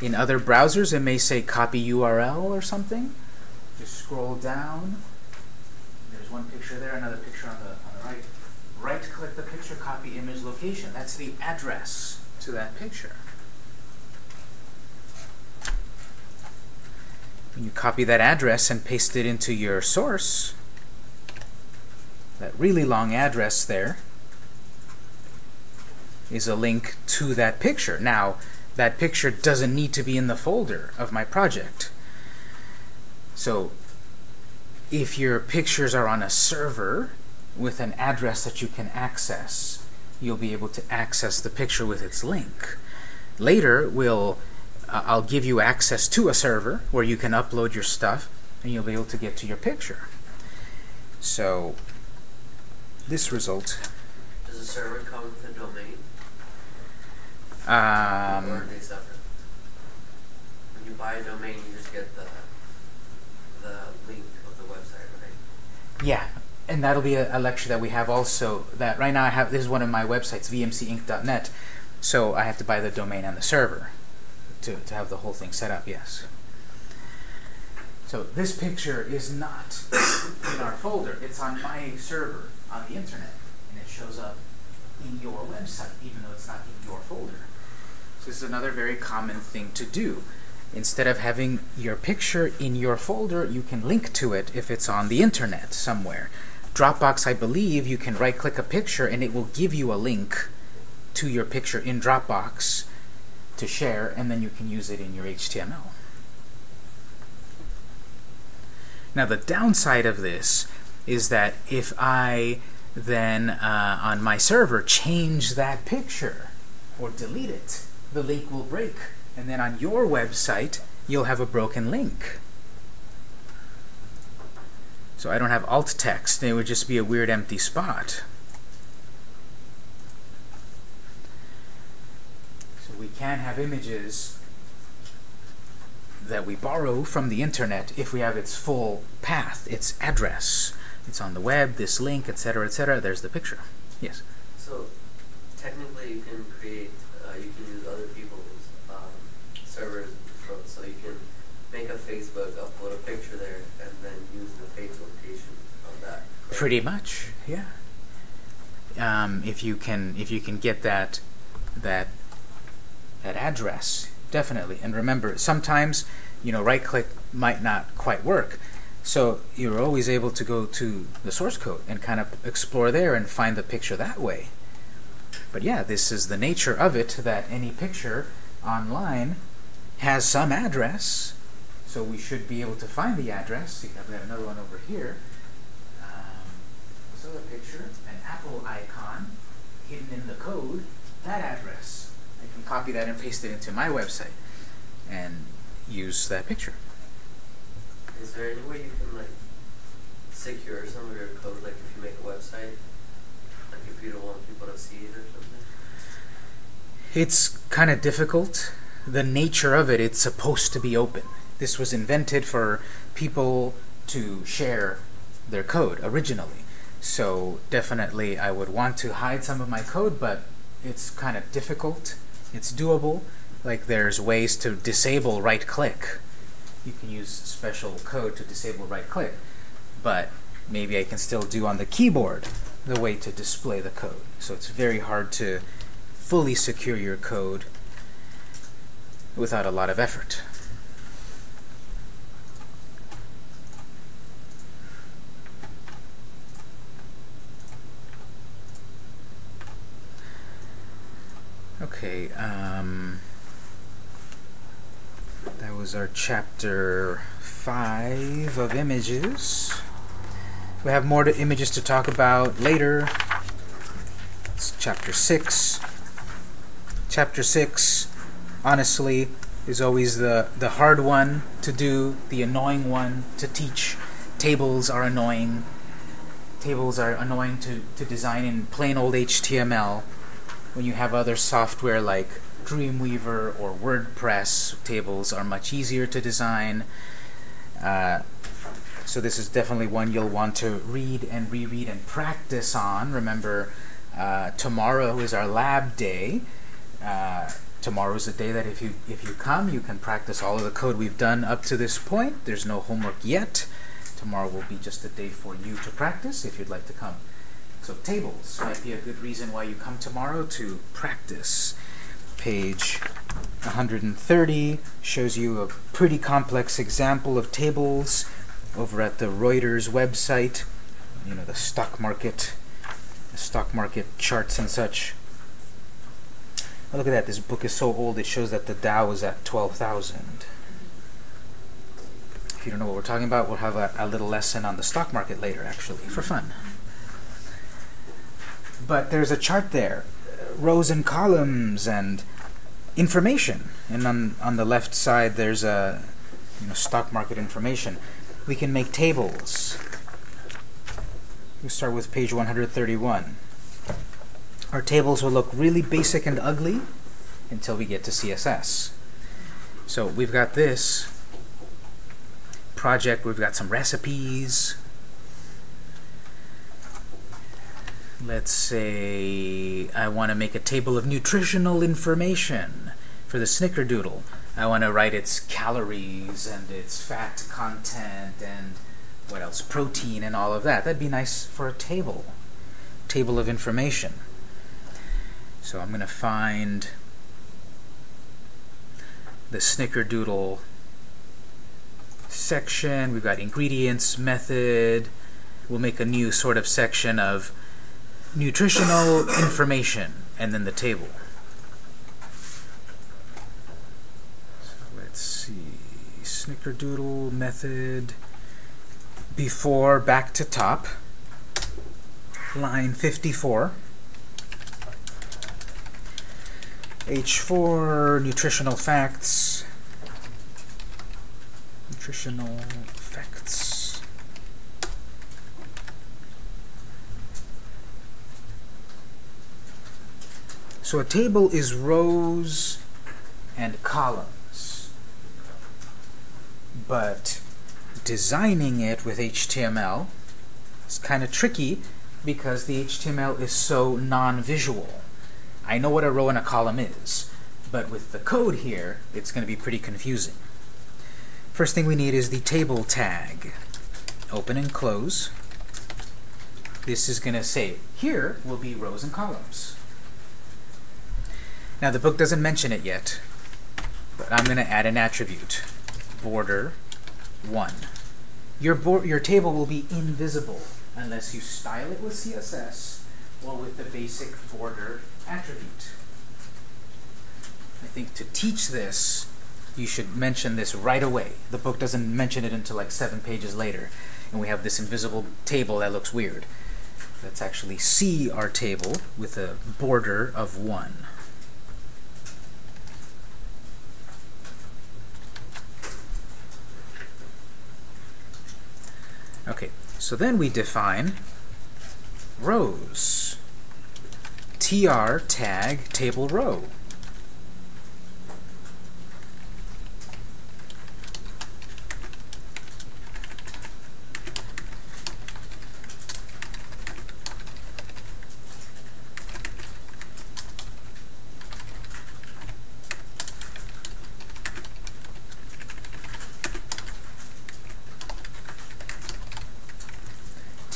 In other browsers, it may say copy URL or something. Just scroll down. There's one picture there, another picture on the, on the right. Right click the picture, copy image location. That's the address to that picture. When you copy that address and paste it into your source, that really long address there is a link to that picture. Now, that picture doesn't need to be in the folder of my project. So, if your pictures are on a server with an address that you can access, you'll be able to access the picture with its link. Later, we'll uh, I'll give you access to a server where you can upload your stuff and you'll be able to get to your picture. So, this result Does the server come with a domain? or um, are they separate? When you buy a domain, you just get the the link of the website, right? Yeah, and that'll be a, a lecture that we have also. That right now I have this is one of my websites, vmcinc.net. So I have to buy the domain and the server to to have the whole thing set up. Yes. So this picture is not [COUGHS] in our folder. It's on my server on the internet, and it shows up in your website, even though it's not in your folder. So this is another very common thing to do. Instead of having your picture in your folder, you can link to it if it's on the internet somewhere. Dropbox, I believe, you can right click a picture and it will give you a link to your picture in Dropbox to share, and then you can use it in your HTML. Now, the downside of this is that if I then uh, on my server change that picture or delete it, the link will break. And then on your website, you'll have a broken link. So I don't have alt text, it would just be a weird empty spot. So we can have images that we borrow from the internet if we have its full path, its address. It's on the web, this link, etc., etc. There's the picture. Yes. So technically, you can create, uh, you can use other people's um, servers, for, so you can make a Facebook, upload a picture there, and then use the page location of that. correct? Pretty much, yeah. Um, if you can, if you can get that, that, that address, definitely. And remember, sometimes, you know, right-click might not quite work. So you're always able to go to the source code and kind of explore there and find the picture that way. But yeah, this is the nature of it, that any picture online has some address. So we should be able to find the address. I've got another one over here. Um, picture, an Apple icon hidden in the code, that address. I can copy that and paste it into my website and use that picture. Is there any way you can like secure some of your code, like if you make a website, like if you don't want people to see it or something? It's kind of difficult. The nature of it, it's supposed to be open. This was invented for people to share their code originally. So definitely I would want to hide some of my code, but it's kind of difficult. It's doable. Like there's ways to disable right click. You can use special code to disable right click. But maybe I can still do on the keyboard the way to display the code. So it's very hard to fully secure your code without a lot of effort. Okay, um, that was our chapter 5 of images. We have more to images to talk about later. It's chapter 6. Chapter 6, honestly, is always the, the hard one to do, the annoying one to teach. Tables are annoying. Tables are annoying to, to design in plain old HTML when you have other software like Dreamweaver or WordPress, tables are much easier to design. Uh, so this is definitely one you'll want to read and reread and practice on. Remember, uh, tomorrow is our lab day. Uh, tomorrow is a day that if you if you come, you can practice all of the code we've done up to this point. There's no homework yet. Tomorrow will be just a day for you to practice if you'd like to come. So tables might be a good reason why you come tomorrow to practice. Page 130 shows you a pretty complex example of tables over at the Reuters website. You know, the stock market, the stock market charts and such. Oh, look at that. This book is so old it shows that the Dow is at 12,000. If you don't know what we're talking about, we'll have a, a little lesson on the stock market later, actually, for fun but there's a chart there, rows and columns and information. And on on the left side there's a you know stock market information. We can make tables. We start with page 131. Our tables will look really basic and ugly until we get to CSS. So we've got this project, we've got some recipes, let's say I want to make a table of nutritional information for the snickerdoodle. I want to write its calories and its fat content and what else, protein and all of that. That'd be nice for a table, table of information. So I'm going to find the snickerdoodle section. We've got ingredients, method. We'll make a new sort of section of nutritional information, and then the table. So let's see, snickerdoodle method, before back to top, line 54. H4, nutritional facts, nutritional facts. So a table is rows and columns. But designing it with HTML is kind of tricky because the HTML is so non-visual. I know what a row and a column is, but with the code here, it's going to be pretty confusing. First thing we need is the table tag. Open and close. This is going to say, here will be rows and columns. Now the book doesn't mention it yet, but I'm going to add an attribute. Border 1. Your, your table will be invisible unless you style it with CSS or with the basic border attribute. I think to teach this, you should mention this right away. The book doesn't mention it until like seven pages later, and we have this invisible table that looks weird. Let's actually see our table with a border of 1. Okay, so then we define rows. tr tag table row.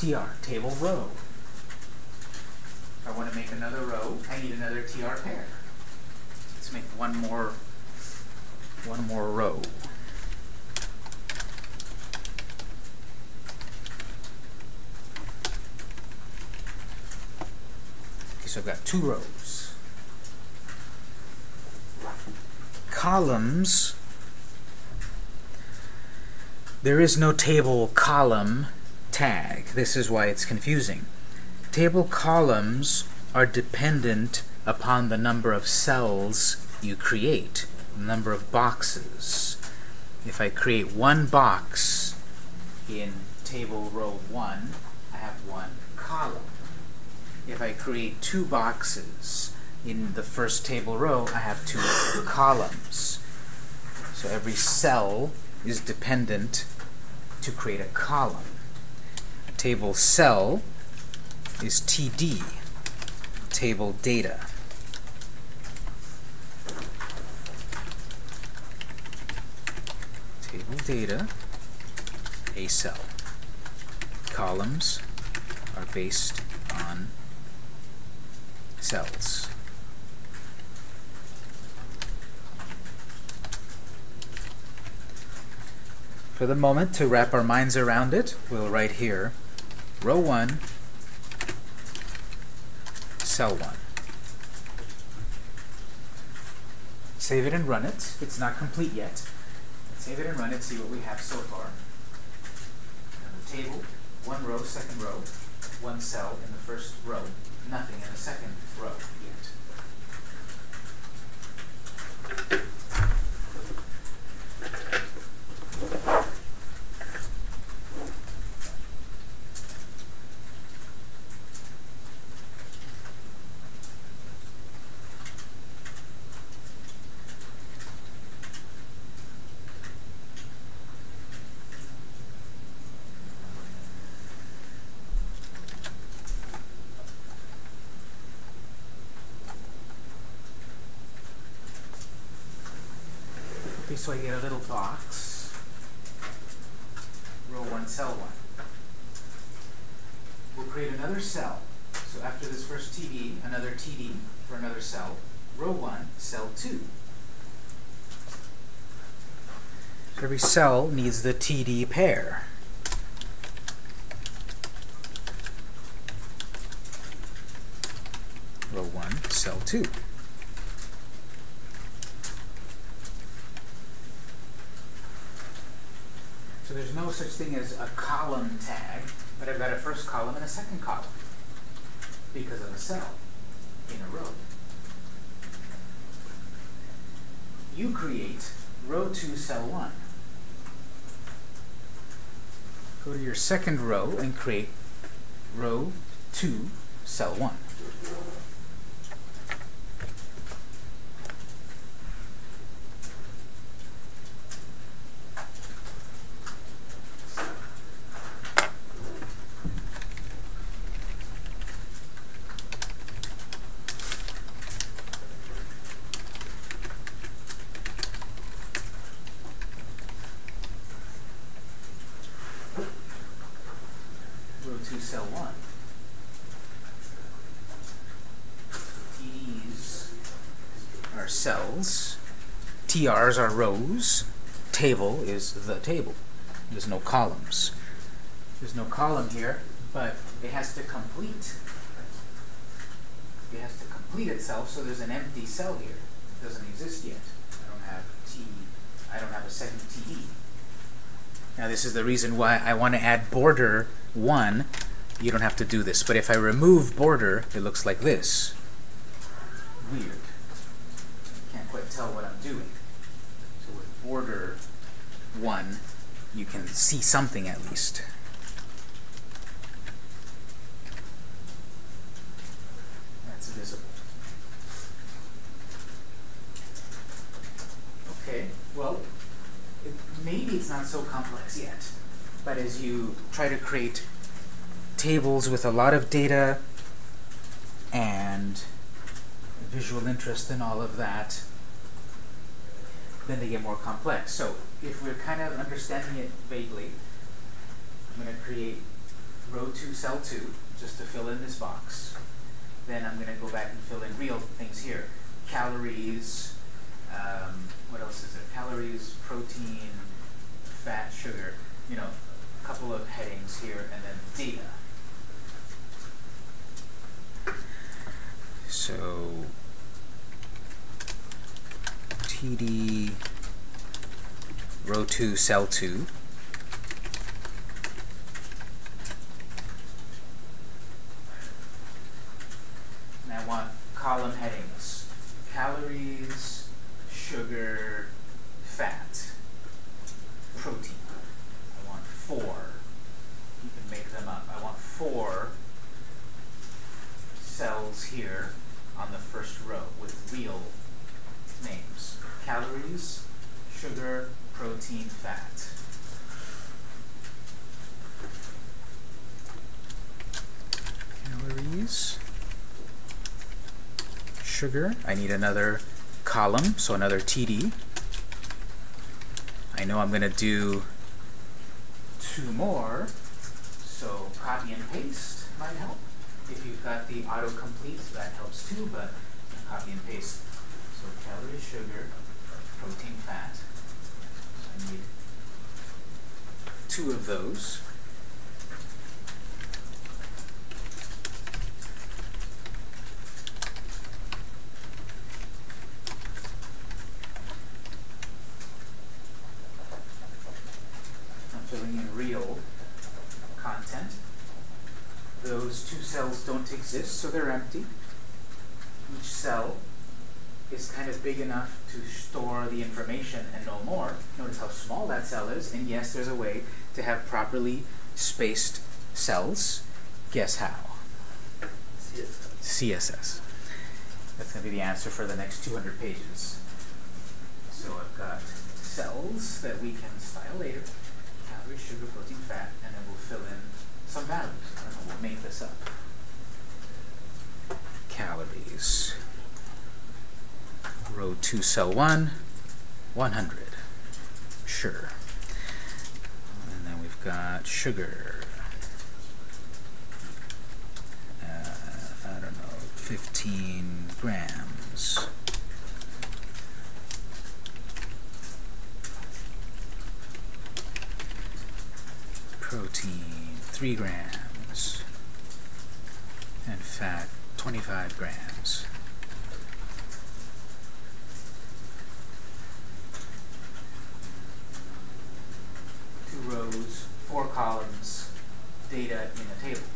tr, table row. I want to make another row, I need another tr pair. Let's make one more, one more row. Okay, so I've got two rows. Columns. There is no table column tag. This is why it's confusing. Table columns are dependent upon the number of cells you create, the number of boxes. If I create one box in table row 1, I have one column. If I create two boxes in the first table row, I have two columns. So every cell is dependent to create a column table cell is TD, table data. Table data, a cell. Columns are based on cells. For the moment, to wrap our minds around it, we'll write here row 1, cell 1. Save it and run it. It's not complete yet. Save it and run it, see what we have so far. Table, one row, second row, one cell in the first row, nothing in the second row yet. so I get a little box, row 1, cell 1. We'll create another cell. So after this first TD, another TD for another cell, row 1, cell 2. So every cell needs the TD pair. Row 1, cell 2. So there's no such thing as a column tag, but I've got a first column and a second column because of a cell in a row. You create row 2, cell 1. Go to your second row and create row 2, cell 1. TRs are rows, table is the table. There's no columns. There's no column here, but it has to complete. It has to complete itself, so there's an empty cell here. It doesn't exist yet. I don't have T, I don't have a second TE. Now this is the reason why I want to add border 1. You don't have to do this, but if I remove border, it looks like this. Weird. Can't quite tell what I'm doing. So with border 1, you can see something at least. That's visible. Okay, well, it, maybe it's not so complex yet, but as you try to create tables with a lot of data and visual interest and all of that, then they get more complex. So if we're kind of understanding it vaguely, I'm going to create row 2, cell 2, just to fill in this box. Then I'm going to go back and fill in real things here. Calories, um, what else is there? Calories, protein, fat, sugar, you know, a couple of headings here, and then data. So TD row 2, cell 2. And I want column headings. Calories, sugar, fat, protein. I want four. You can make them up. I want four cells here on the first row with real names. Calories, sugar, protein, fat. Calories, sugar. I need another column, so another TD. I know I'm going to do two more, so copy and paste might help. If you've got the autocomplete, that helps too, but copy and paste. So calories, sugar, protein, fat. So I need two of those. I'm filling in real content. Those two cells don't exist, so they're empty. Each cell is kind of big enough to store the information and no more. Notice how small that cell is, and yes, there's a way to have properly spaced cells. Guess how? CSS. CSS. That's going to be the answer for the next 200 pages. So I've got cells that we can style later, calories, sugar, protein, fat, and then we'll fill in some values. I don't know, we'll make this up. Calories. Row 2, cell 1, 100. Sure. And then we've got sugar. Uh, I don't know, 15 grams. Protein, 3 grams. And fat, 25 grams. Two rows, four columns, data in a table.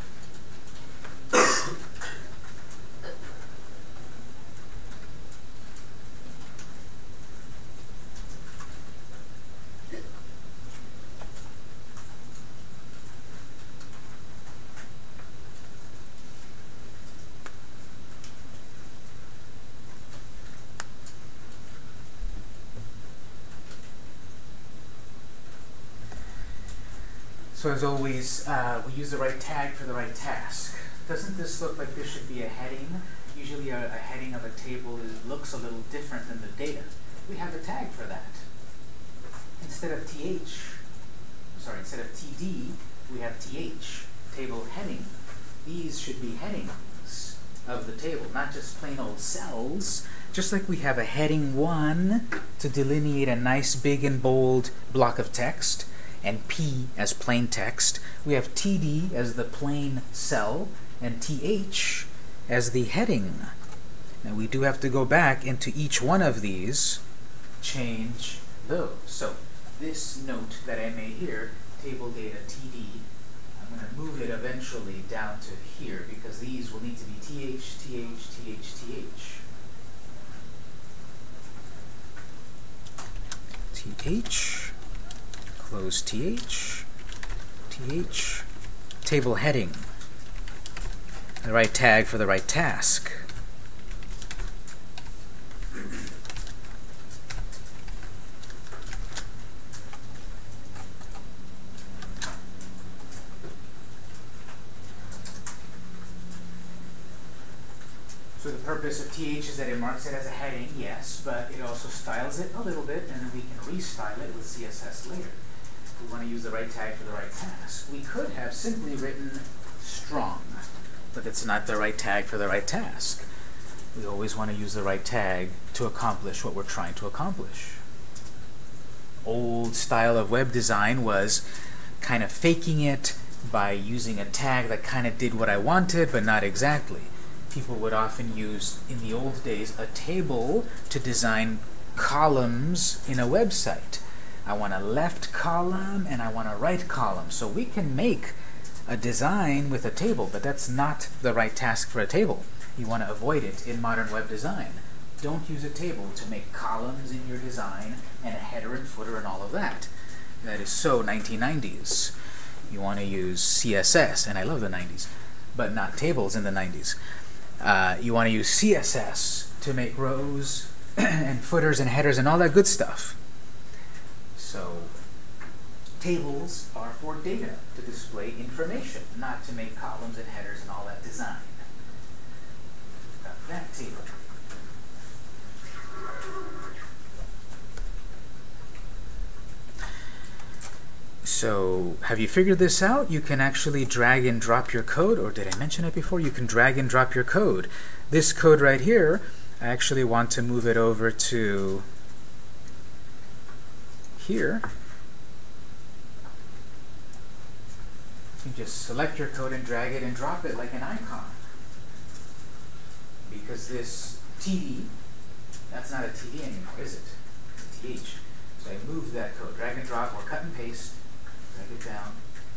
So as always, uh, we use the right tag for the right task. Doesn't this look like this should be a heading? Usually a, a heading of a table is, looks a little different than the data. We have a tag for that. Instead of th, sorry, instead of td, we have th, table heading. These should be headings. of the table, not just plain old cells. Just like we have a heading 1 to delineate a nice big and bold block of text, and P as plain text, we have TD as the plain cell, and TH as the heading. Now we do have to go back into each one of these, change those. So this note that I made here, table data TD, I'm going to move it eventually down to here because these will need to be TH, TH, TH, TH. TH, close TH, TH, table heading, the right tag for the right task. So the purpose of TH is that it marks it as a heading, yes, but it also styles it a little bit, and then we can restyle it with CSS later. We want to use the right tag for the right task. We could have simply written strong, but it's not the right tag for the right task. We always want to use the right tag to accomplish what we're trying to accomplish. Old style of web design was kind of faking it by using a tag that kind of did what I wanted, but not exactly people would often use, in the old days, a table to design columns in a website. I want a left column and I want a right column. So we can make a design with a table, but that's not the right task for a table. You want to avoid it in modern web design. Don't use a table to make columns in your design and a header and footer and all of that. That is so 1990s. You want to use CSS, and I love the 90s, but not tables in the 90s. Uh, you want to use CSS to make rows [CLEARS THROAT] and footers and headers and all that good stuff. So tables are for data to display information, not to make columns and headers and all that design. That table. So have you figured this out? You can actually drag and drop your code, or did I mention it before? You can drag and drop your code. This code right here, I actually want to move it over to here. You just select your code and drag it and drop it like an icon. Because this TD, that's not a TD anymore, is it? TH. So I move that code, drag and drop, or cut and paste, drag it down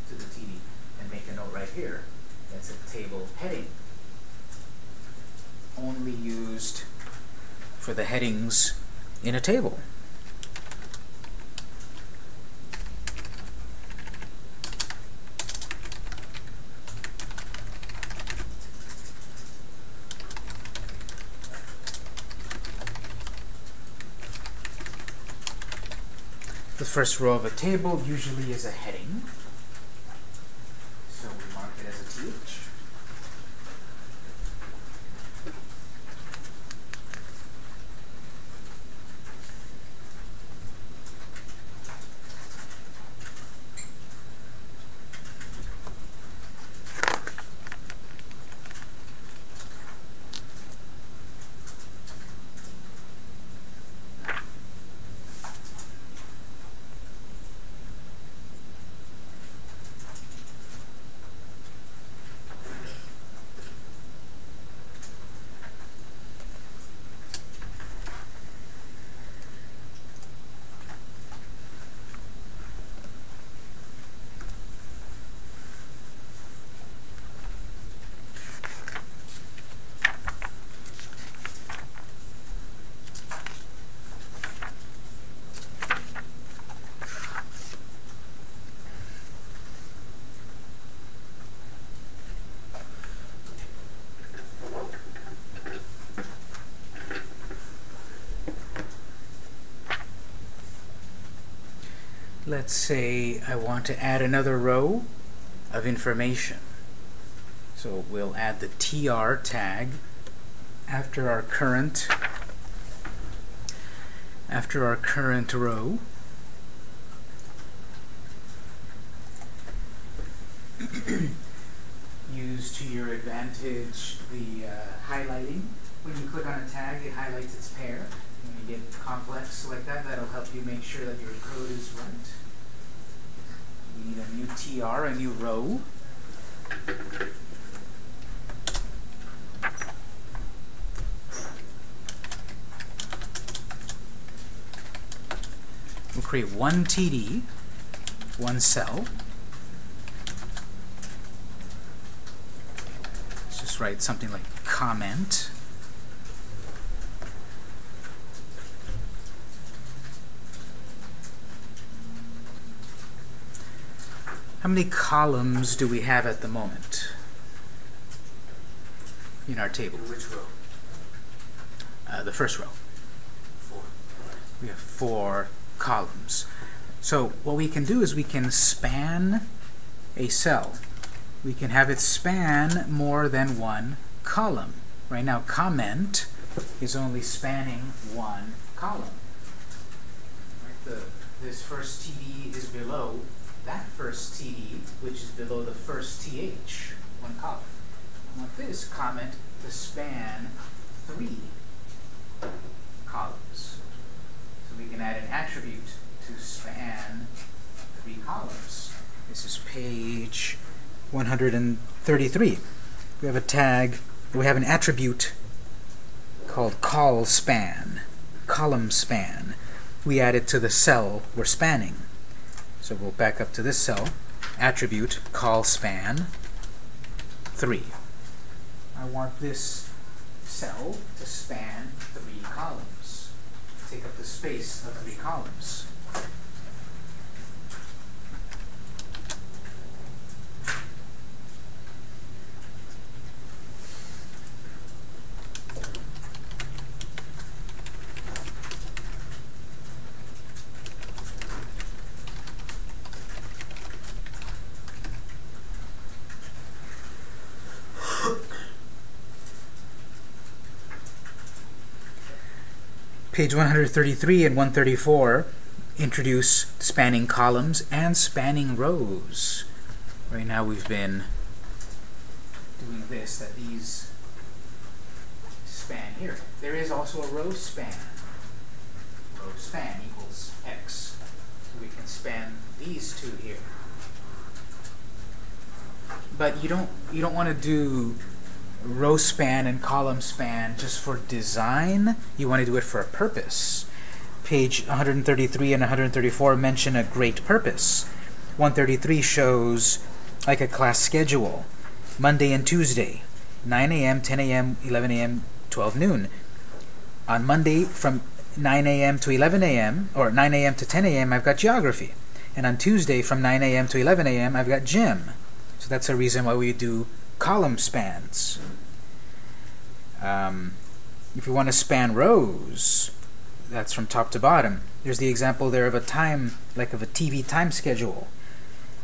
to the TD, and make a note right here. That's a table heading. Only used for the headings in a table. First row of a table usually is a heading. So we mark it as a TH. Let's say I want to add another row of information. So we'll add the tr tag after our current after our current row. Use to your advantage the uh, highlighting. When you click on a tag, it highlights its pair. When you get complex like that, that'll help you make sure that your code is right. We need a new TR, a new row. We'll create one TD, one cell. Let's just write something like comment. How many columns do we have at the moment in our table? Which row? Uh, the first row. Four. We have four columns. So what we can do is we can span a cell. We can have it span more than one column. Right now, comment is only spanning one column. Right, the, this first TD is below that first TD, which is below the first TH, one column. I want this comment to span three columns. We can add an attribute to span three columns. This is page 133. We have a tag, we have an attribute called colspan, column span. We add it to the cell we're spanning. So we'll back up to this cell, attribute colspan 3. I want this cell to span three columns. Take up the space of three columns. Page 133 and 134 introduce spanning columns and spanning rows. Right now we've been doing this, that these span here. There is also a row span. Row span equals x. So we can span these two here. But you don't you don't want to do row span and column span just for design. You want to do it for a purpose. Page 133 and 134 mention a great purpose. 133 shows like a class schedule. Monday and Tuesday, 9 a.m., 10 a.m., 11 a.m., 12 noon. On Monday from 9 a.m. to 11 a.m., or 9 a.m. to 10 a.m., I've got geography. And on Tuesday from 9 a.m. to 11 a.m., I've got gym. So that's a reason why we do column spans. Um, if you want to span rows, that's from top to bottom. There's the example there of a time, like of a TV time schedule.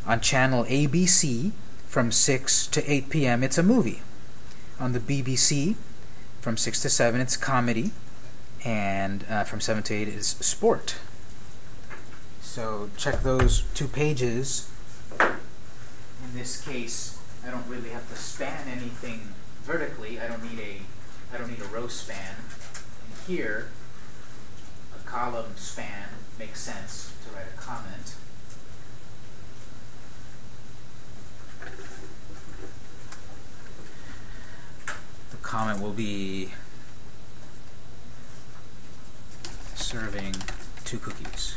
On channel ABC, from 6 to 8 p.m., it's a movie. On the BBC, from 6 to 7, it's comedy. And uh, from 7 to 8 is sport. So check those two pages. In this case, I don't really have to span anything vertically. I don't need a I don't need a row span. And here, a column span makes sense to write a comment. The comment will be serving two cookies.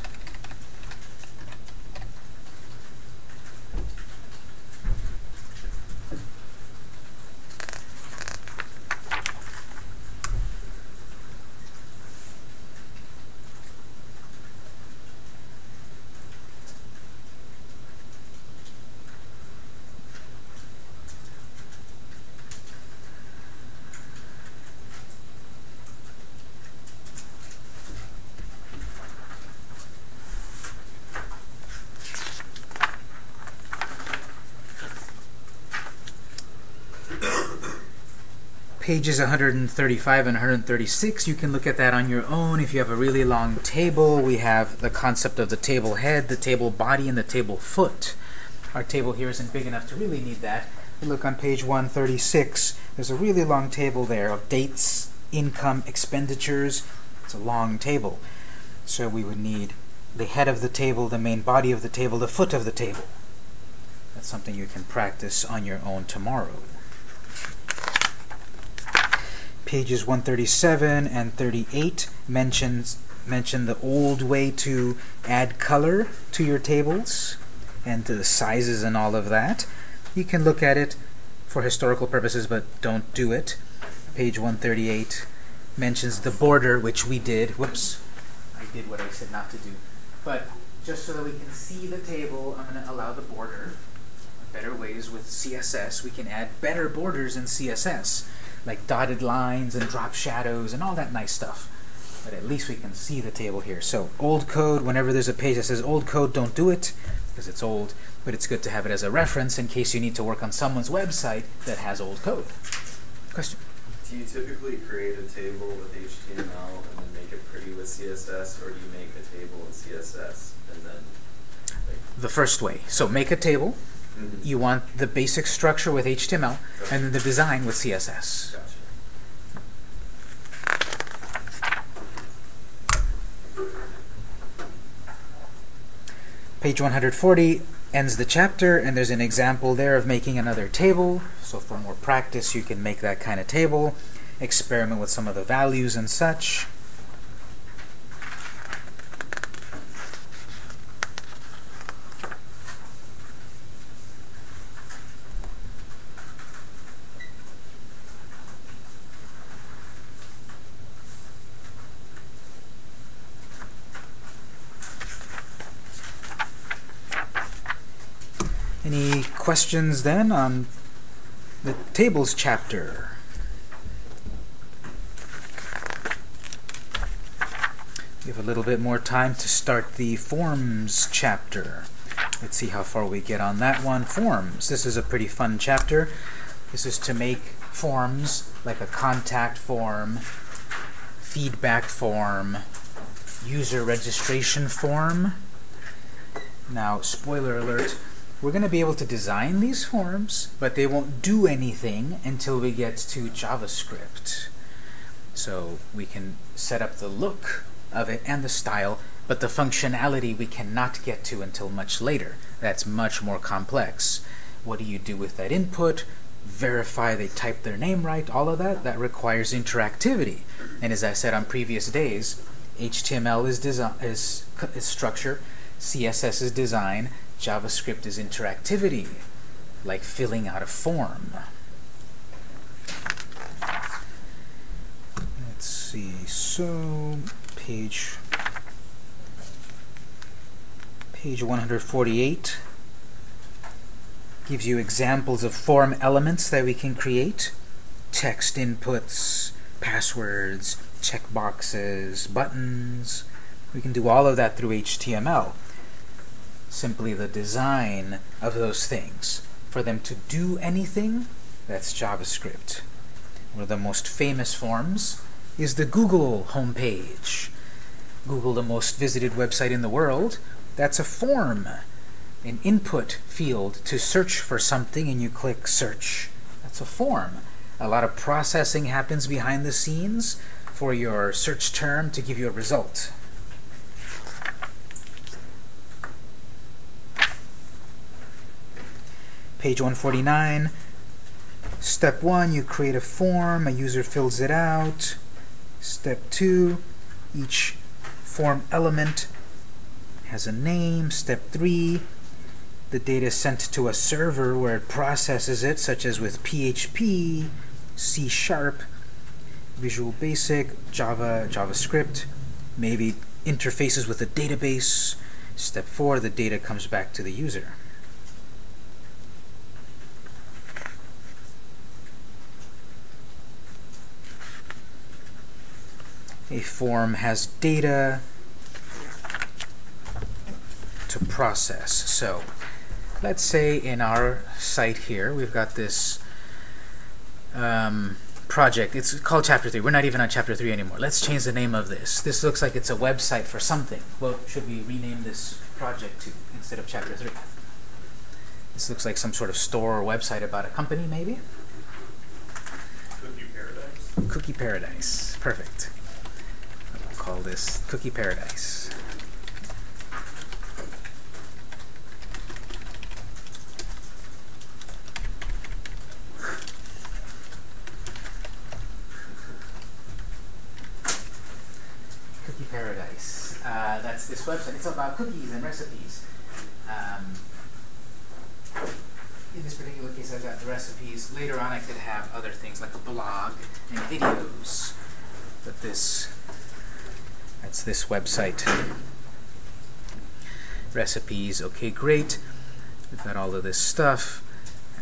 Pages 135 and 136 you can look at that on your own if you have a really long table we have the concept of the table head the table body and the table foot our table here isn't big enough to really need that look on page 136 There's a really long table there of dates, income, expenditures. It's a long table. So we would need the head of the table, the main body of the table, the foot of the table. That's something you can practice on your own tomorrow. Pages 137 and 38 mentions mention the old way to add color to your tables and to the sizes and all of that. You can look at it for historical purposes, but don't do it. Page 138 mentions the border, which we did. Whoops, I did what I said not to do. But just so that we can see the table, I'm going to allow the border. Better ways with CSS, we can add better borders in CSS, like dotted lines and drop shadows and all that nice stuff. But at least we can see the table here. So old code, whenever there's a page that says old code, don't do it because it's old. But it's good to have it as a reference in case you need to work on someone's website that has old code. Question? Do you typically create a table with HTML and then make it pretty with CSS, or do you make a table in CSS and then like, The first way. So make a table. Mhm. You want the basic structure with HTML and then the design with CSS. Page 140 ends the chapter, and there's an example there of making another table. So for more practice, you can make that kind of table, experiment with some of the values and such. Any questions then on the tables chapter? We have a little bit more time to start the forms chapter. Let's see how far we get on that one. Forms. This is a pretty fun chapter. This is to make forms like a contact form, feedback form, user registration form. Now, spoiler alert, we're going to be able to design these forms, but they won't do anything until we get to JavaScript. So we can set up the look of it and the style, but the functionality we cannot get to until much later. That's much more complex. What do you do with that input? Verify they type their name right, all of that. That requires interactivity. And as I said on previous days, HTML is, desi- is, is structure, CSS is design, JavaScript is interactivity, like filling out a form. Let's see, so page page 148 gives you examples of form elements that we can create. Text inputs, passwords, checkboxes, buttons. We can do all of that through HTML simply the design of those things. For them to do anything, that's JavaScript. One of the most famous forms is the Google homepage. Google, the most visited website in the world, that's a form, an input field to search for something, and you click search. That's a form. A lot of processing happens behind the scenes for your search term to give you a result. Page 149. Step 1, you create a form, a user fills it out. Step 2, each form element has a name. Step 3, the data is sent to a server where it processes it, such as with PHP, C Sharp, Visual Basic, Java, JavaScript, maybe interfaces with a database. Step 4, the data comes back to the user. A form has data to process. So let's say in our site here we've got this um, project. It's called Chapter 3. We're not even on Chapter 3 anymore. Let's change the name of this. This looks like it's a website for something. What should we rename this project to instead of Chapter 3? This looks like some sort of store or website about a company, maybe? Cookie Paradise. Cookie Paradise. Perfect. Call this Cookie Paradise. Cookie Paradise. Uh, that's this website. It's about cookies and recipes. Um, in this particular case, I've got the recipes. Later on, I could have other things like a blog and videos. But this, that's this website. Recipes, okay, great. We've got all of this stuff.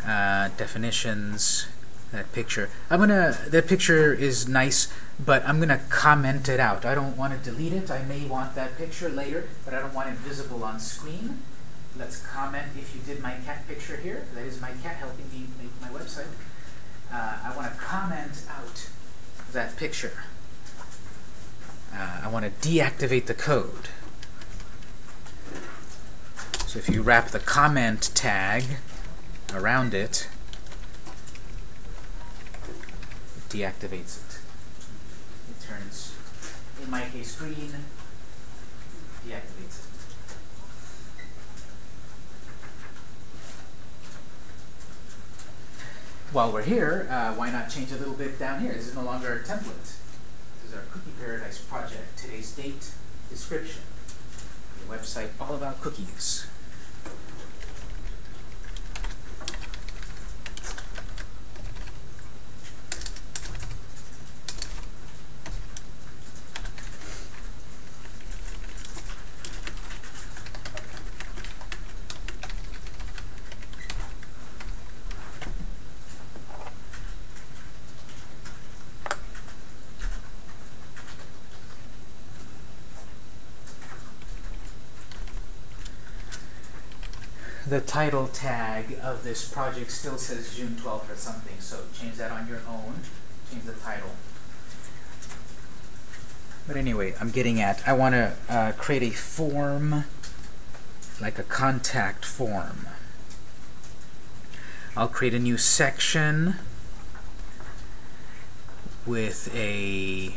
Uh, definitions, that picture. I'm gonna, that picture is nice, but I'm gonna comment it out. I don't want to delete it. I may want that picture later, but I don't want it visible on screen. Let's comment if you did my cat picture here. That is my cat helping me make my website. Uh, I want to comment out that picture. Uh, I want to deactivate the code. So if you wrap the comment tag around it, it deactivates it. It turns, in my case, green, deactivates it. While we're here, uh, why not change a little bit down here? This is no longer a template. Our Cookie Paradise project. Today's date, description. The website all about cookies. The title tag of this project still says June 12th or something, so change that on your own. Change the title. But anyway, I'm getting at, I want to uh, create a form, like a contact form. I'll create a new section with a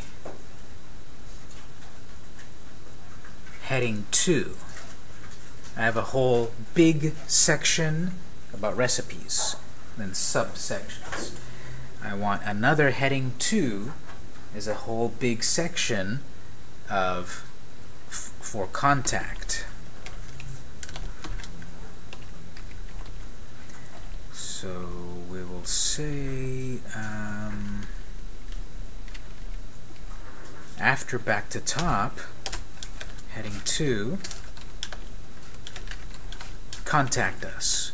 heading 2. I have a whole big section about recipes, then subsections. I want another heading 2 is a whole big section of for contact. So we will say um, after back to top, heading 2, contact us.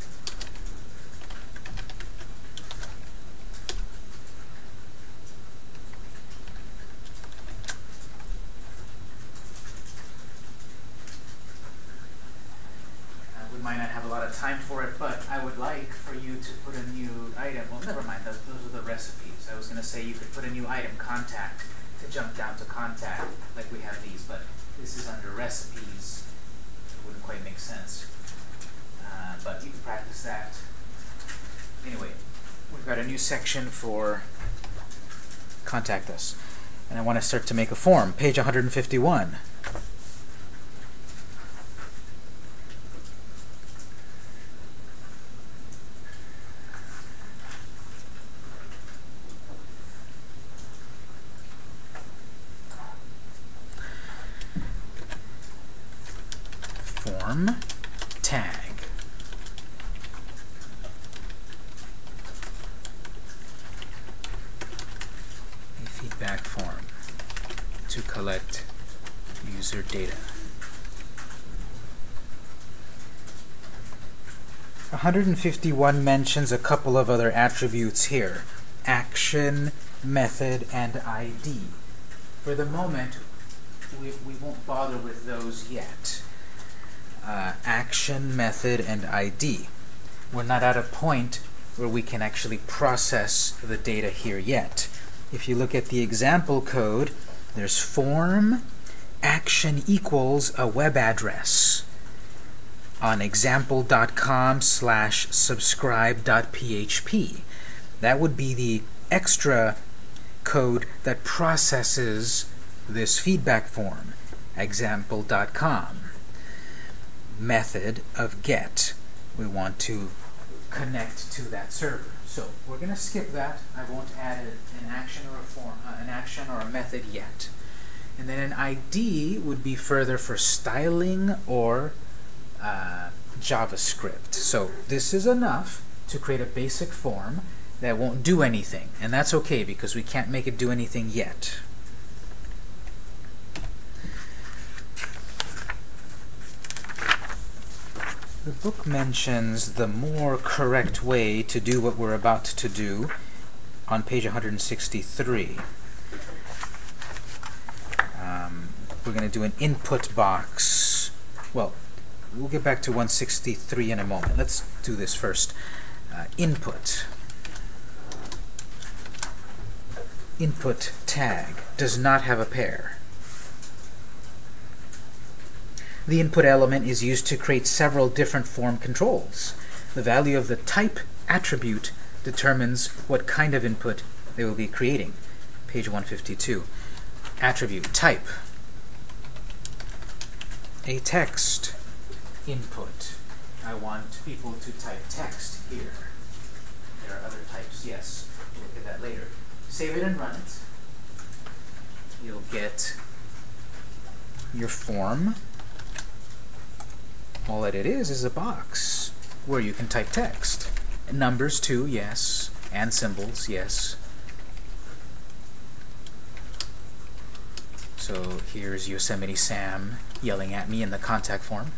Uh, we might not have a lot of time for it, but I would like for you to put a new item. Well, never mind, those, those are the recipes. I was going to say you could put a new item, contact, to jump down to contact, like we have these, but this is under recipes. It wouldn't quite make sense. Uh, but you can practice that. Anyway, section for contact us. And I want to start to make a form. Page 151. Form tag. A feedback form to collect user data. 151 mentions a couple of other attributes here. Action, method, and ID. For the moment, we, we won't bother with those yet. Uh, action, method, and ID. We're not at a point where we can actually process the data here yet. If you look at the example code, there's form, action equals a web address on example.com slash subscribe.php. That would be the extra code that processes this feedback form, example.com. Method of get. We want to connect to that server. So we're going to skip that. I won't add an action or a form, uh, an action or a method yet. And then an ID would be further for styling or uh, JavaScript. So this is enough to create a basic form that won't do anything. And that's okay because we can't make it do anything yet. The book mentions the more correct way to do what we're about to do on page 163. Um, we're going to do an input box. Well, we'll get back to 163 in a moment. Let's do this first. Uh, input. Input tag does not have a pair. The input element is used to create several different form controls. The value of the type attribute determines what kind of input they will be creating. Page 152. Attribute type. A text input. I want people to type text here. There are other types, yes. We'll look at that later. Save it and run it. You'll get your form. All that it is is a box where you can type text. Numbers too, yes. And symbols, yes. So here's Yosemite Sam yelling at me in the contact form.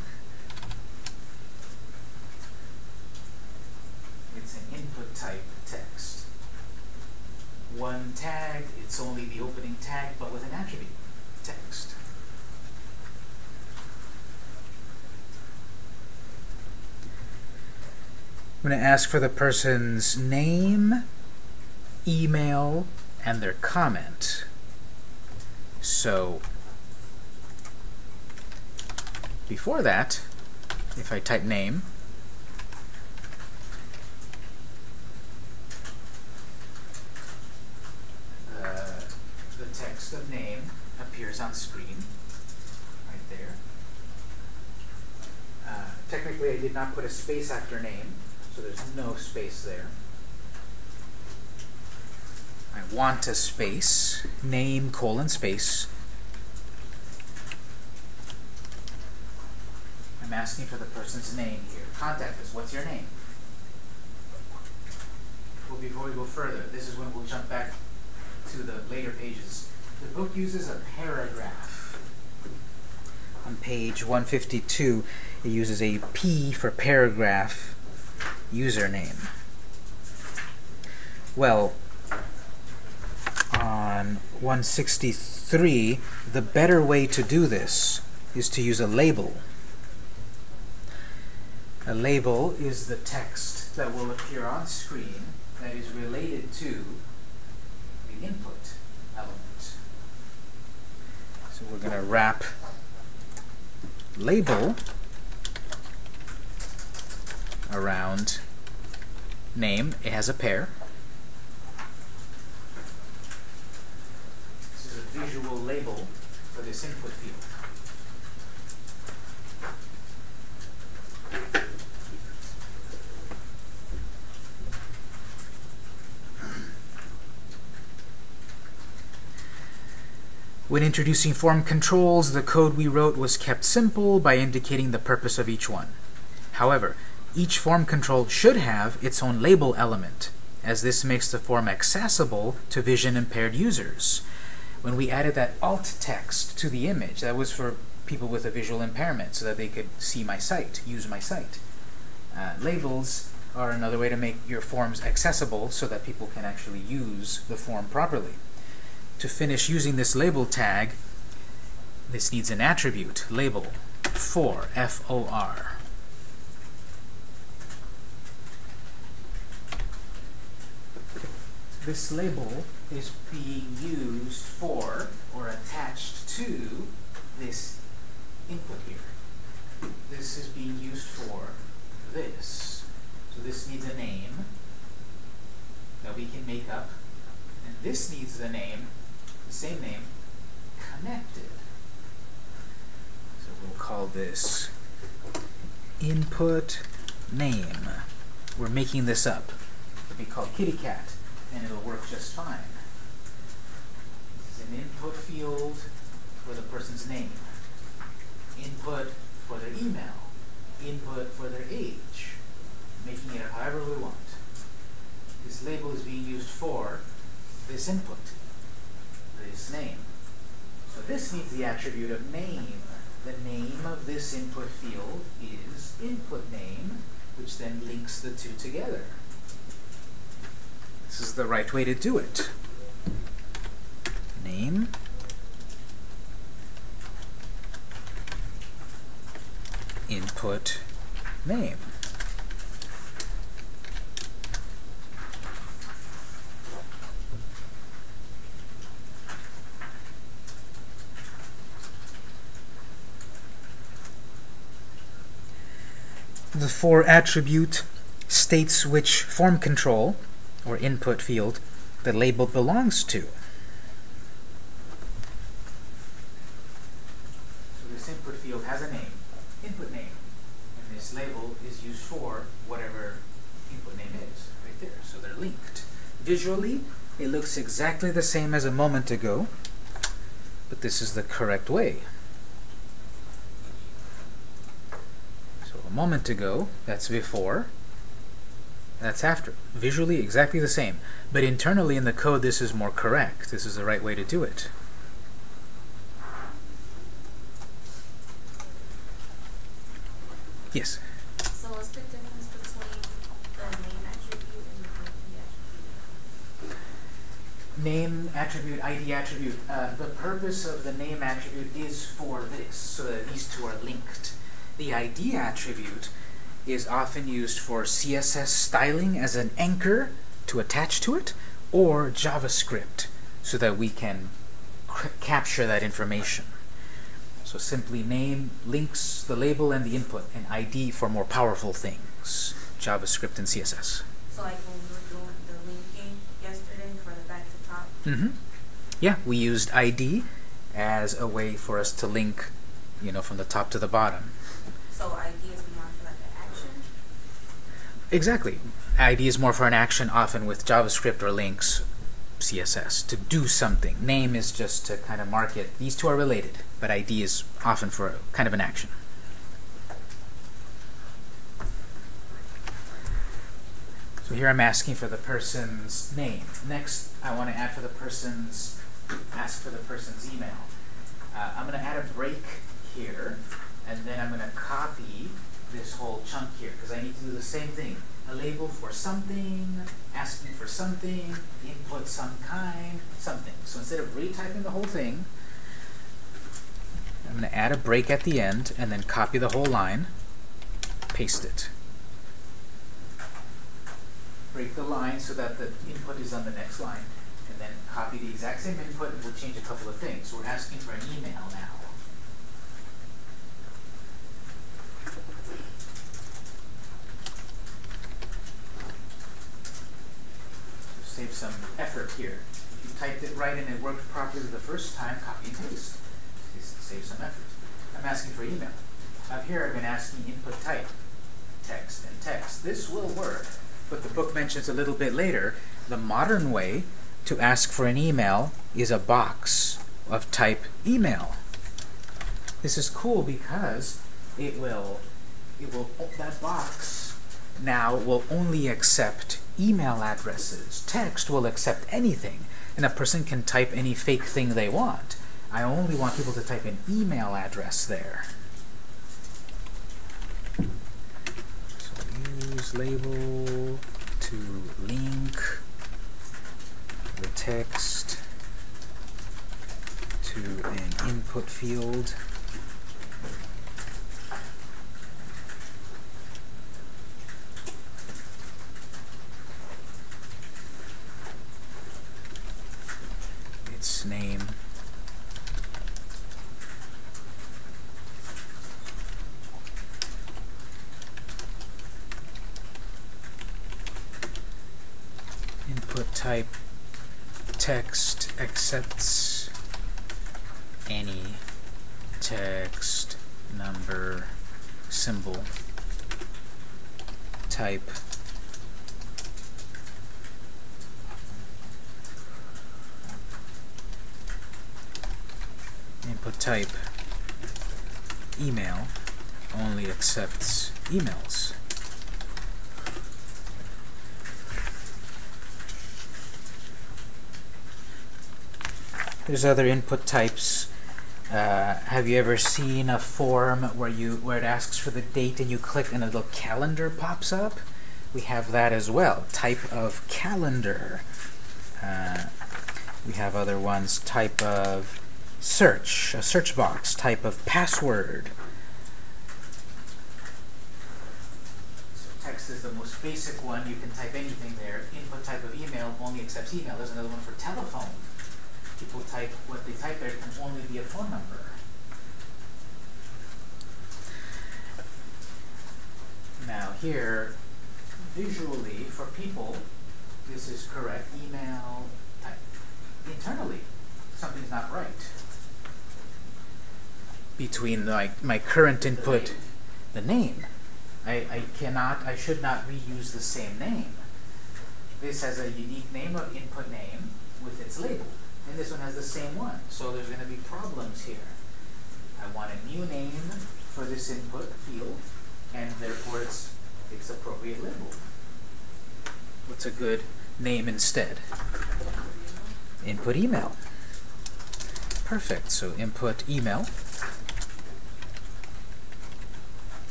It's an input type text. One tag, it's only the opening tag, but with an attribute, text. I'm going to ask for the person's name, email, and their comment. So, before that, if I type name, uh, the text of name on screen, right there. Uh, technically, I did not put a space after name, so there's no space there. I want a space, name colon space. I'm asking for the person's name here. Contact us. What's your name? Well, before we go further, this is when we'll jump back to the later pages. The book uses a paragraph. On page 152, it uses a P for paragraph username. Well, on 163, the better way to do this is to use a label. A label is the text that will appear on screen that is related to the input element. So we're going to wrap label around name. It has a pair. This is a visual label for this input field. When introducing form controls, the code we wrote was kept simple by indicating the purpose of each one. However, each form control should have its own label element, as this makes the form accessible to vision-impaired users. When we added that alt text to the image, that was for people with a visual impairment so that they could see my site, use my site. Uh, labels are another way to make your forms accessible so that people can actually use the form properly. To finish using this label tag, this needs an attribute, label, for, F-O-R. This label is being used for, or attached to, this input here. This is being used for this. So this needs a name that we can make up And this needs the name, the same name, connected. So we'll call this input name. We're making this up. It'll be called kitty cat, and it'll work just fine. This is an input field for the person's name, input for their email, input for their age, making it however we want. This label is being used for this input, this name. So this needs the attribute of name. The name of this input field is input name, which then links the two together. This is the right way to do it. Name input name. The for attribute states which form control, or input field, the label belongs to. So this input field has a name, input name, and this label is used for whatever input name is, right there. So they're linked. Visually, it looks exactly the same as a moment ago, but this is the correct way. So a moment ago, that's before, that's after. Visually, exactly the same. But internally in the code, this is more correct. This is the right way to do it. Yes? So what's the difference between the name attribute and the ID attribute? Name attribute, ID attribute. Uh, the purpose of the name attribute is for this, so that these two are linked. The ID attribute is often used for CSS styling as an anchor to attach to it, or JavaScript, so that we can capture that information. So simply name links the label and the input, and ID for more powerful things, JavaScript and CSS. So like when we were doing the linking yesterday for the back to top, Mm-hmm. Yeah, we used ID as a way for us to link, you know, from the top to the bottom. So ID is more for like an action. Exactly. ID is more for an action, often with JavaScript or links, CSS, to do something. Name is just to kind of mark it. These two are related, but ID is often for kind of an action. So here I'm asking for the person's name. Next, I want to add for the person's, ask for the person's email. Uh, I'm going to add a break here, and then I'm going to copy chunk here, because I need to do the same thing. A label for something, asking for something, input some kind, something. So instead of retyping the whole thing, I'm going to add a break at the end, and then copy the whole line, paste it. Break the line so that the input is on the next line, and then copy the exact same input, and we'll change a couple of things. So we're asking for an email now. So save some effort here. If you typed it right and it worked properly the first time, copy and paste. Save some effort. I'm asking for email. Up here, I've been asking input type, text and text. This will work, but the book mentions a little bit later, the modern way to ask for an email is a box of type email. This is cool because it will, it will, that box now will only accept email addresses. Text will accept anything, and a person can type any fake thing they want. I only want people to type an email address there. So use label to link the text to an input field. Its name. Input type text accepts any text number symbol type input type email only accepts emails. There's other input types. Uh, have you ever seen a form where you where it asks for the date and you click and a little calendar pops up? We have that as well. Type of calendar. Uh, we have other ones. Type of search, a search box. Type of password. So text is the most basic one. You can type anything there. Input type of email only accepts email. There's another one for telephone people type what they type there can only be a phone number. Now here, visually, for people, this is correct. Email type. Internally, something's not right. Between my, my current input, the name. I, I cannot, I should not reuse the same name. This has a unique name of input name with its label and this one has the same one. So there's going to be problems here. I want a new name for this input field, and therefore it's its appropriate label. What's a good name instead? Input email. Perfect. So input email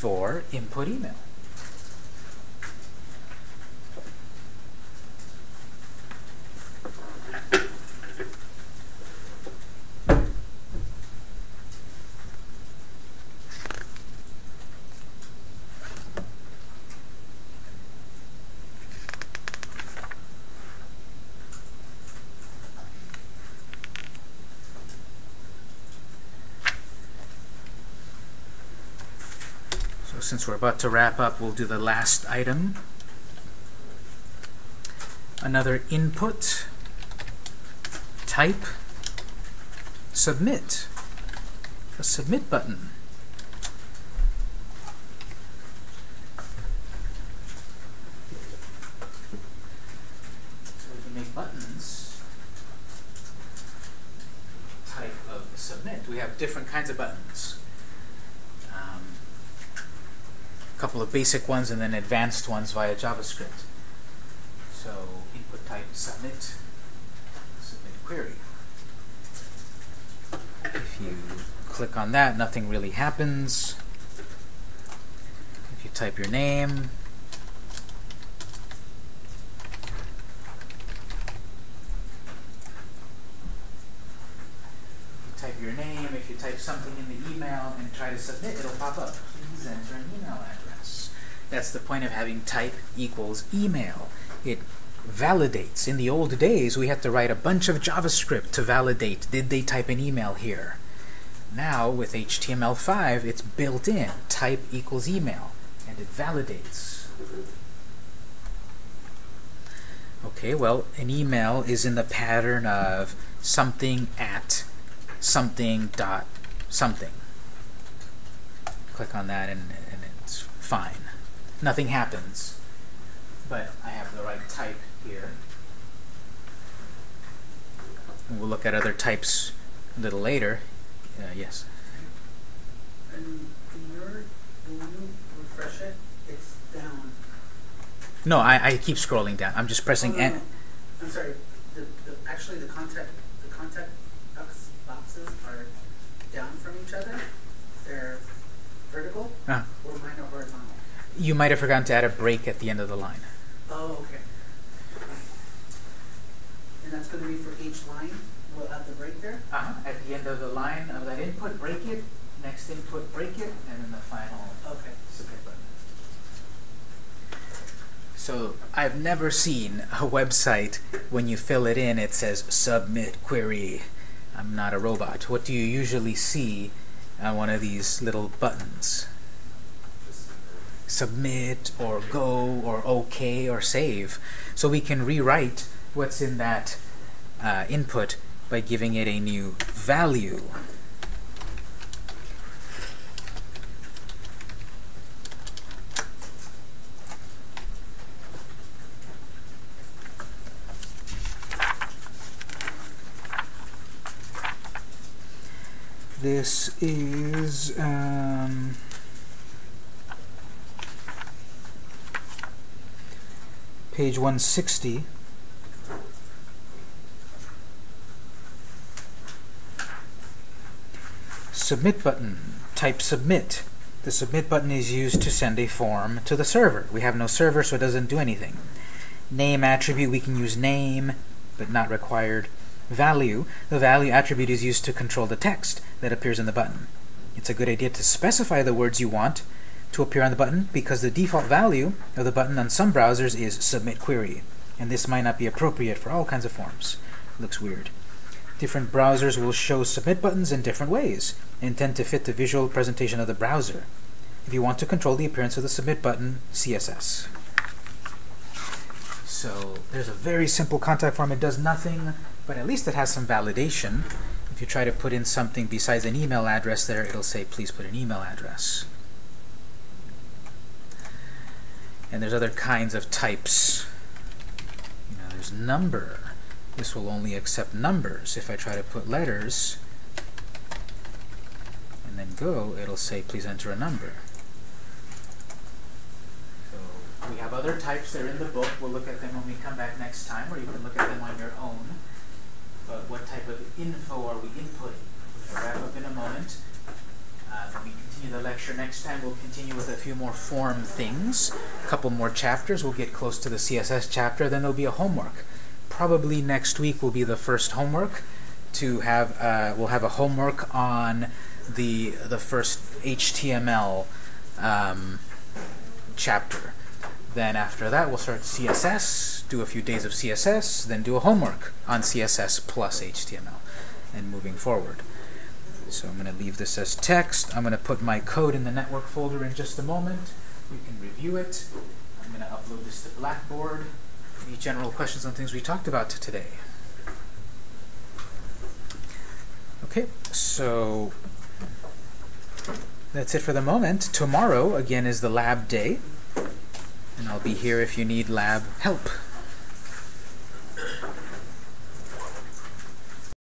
for input email. Since we're about to wrap up, we'll do the last item. Another input, type, submit. A submit button. So we can make buttons type of submit. We have different kinds of buttons. Um, a couple of basic ones and then advanced ones via JavaScript. So input type submit, submit query. If you click on that, nothing really happens. If you type your name, type your name, if you type something in the email and try to submit, it'll pop up. Please enter an email address. The point of having type equals email. It validates. In the old days, we had to write a bunch of JavaScript to validate, did they type an email here? Now, with HTML5, it's built in. Type equals email, and it validates. Okay, well, an email is in the pattern of something at something dot something. Click on that and, and it's fine. Nothing happens. But I have the right type here. We'll look at other types a little later. Uh, yes. And in your, when you refresh it, it's down. No, I, I keep scrolling down. I'm just pressing oh, no, no. I'm sorry, the, the, actually the contact box- boxes are down from each other. They're vertical Ah. or mine are horizontal. You might have forgotten to add a break at the end of the line. Oh, okay. And that's gonna be for each line, we'll have the break there? Uh-huh. At the end of the line of that input, break it. Next input, break it, and then the final Okay. submit button. So I've never seen a website when you fill it in, it says submit query. I'm not a robot. What do you usually see on one of these little buttons? Submit or go or OK or save. So we can rewrite what's in that uh, input by giving it a new value. This is um, page 160. Submit button. Type submit. The submit button is used to send a form to the server. We have no server, so it doesn't do anything. Name attribute, we can use name, but not required. Value, the value attribute is used to control the text that appears in the button. It's a good idea to specify the words you want to appear on the button because the default value of the button on some browsers is submit query, and this might not be appropriate for all kinds of forms. looks weird. Different browsers will show submit buttons in different ways and tend to fit the visual presentation of the browser. If you want to control the appearance of the submit button, CSS. So there's a very simple contact form. It does nothing, but at least it has some validation. If you try to put in something besides an email address there, it'll say, please put an email address. And there's other kinds of types. You know, there's number. This will only accept numbers. If I try to put letters and then go, it'll say, please enter a number. So we have other types. They're in the book. We'll look at them when we come back next time, or you can look at them on your own. But what type of info are we inputting? We'll wrap up in a moment. Uh, we continue the lecture next time, we'll continue with a few more form things, a couple more chapters. We'll get close to the CSS chapter, then there'll be a homework. Probably next week will be the first homework. To have, uh, we'll have a homework on the the first HTML um, chapter. Then after that, we'll start CSS, do a few days of CSS, then do a homework on CSS plus HTML, and moving forward. So I'm going to leave this as text. I'm going to put my code in the network folder in just a moment. You can review it. I'm going to upload this to Blackboard. Any general questions on things we talked about today? Okay, so that's it for the moment. Tomorrow, again, is the lab day. And I'll be here if you need lab help.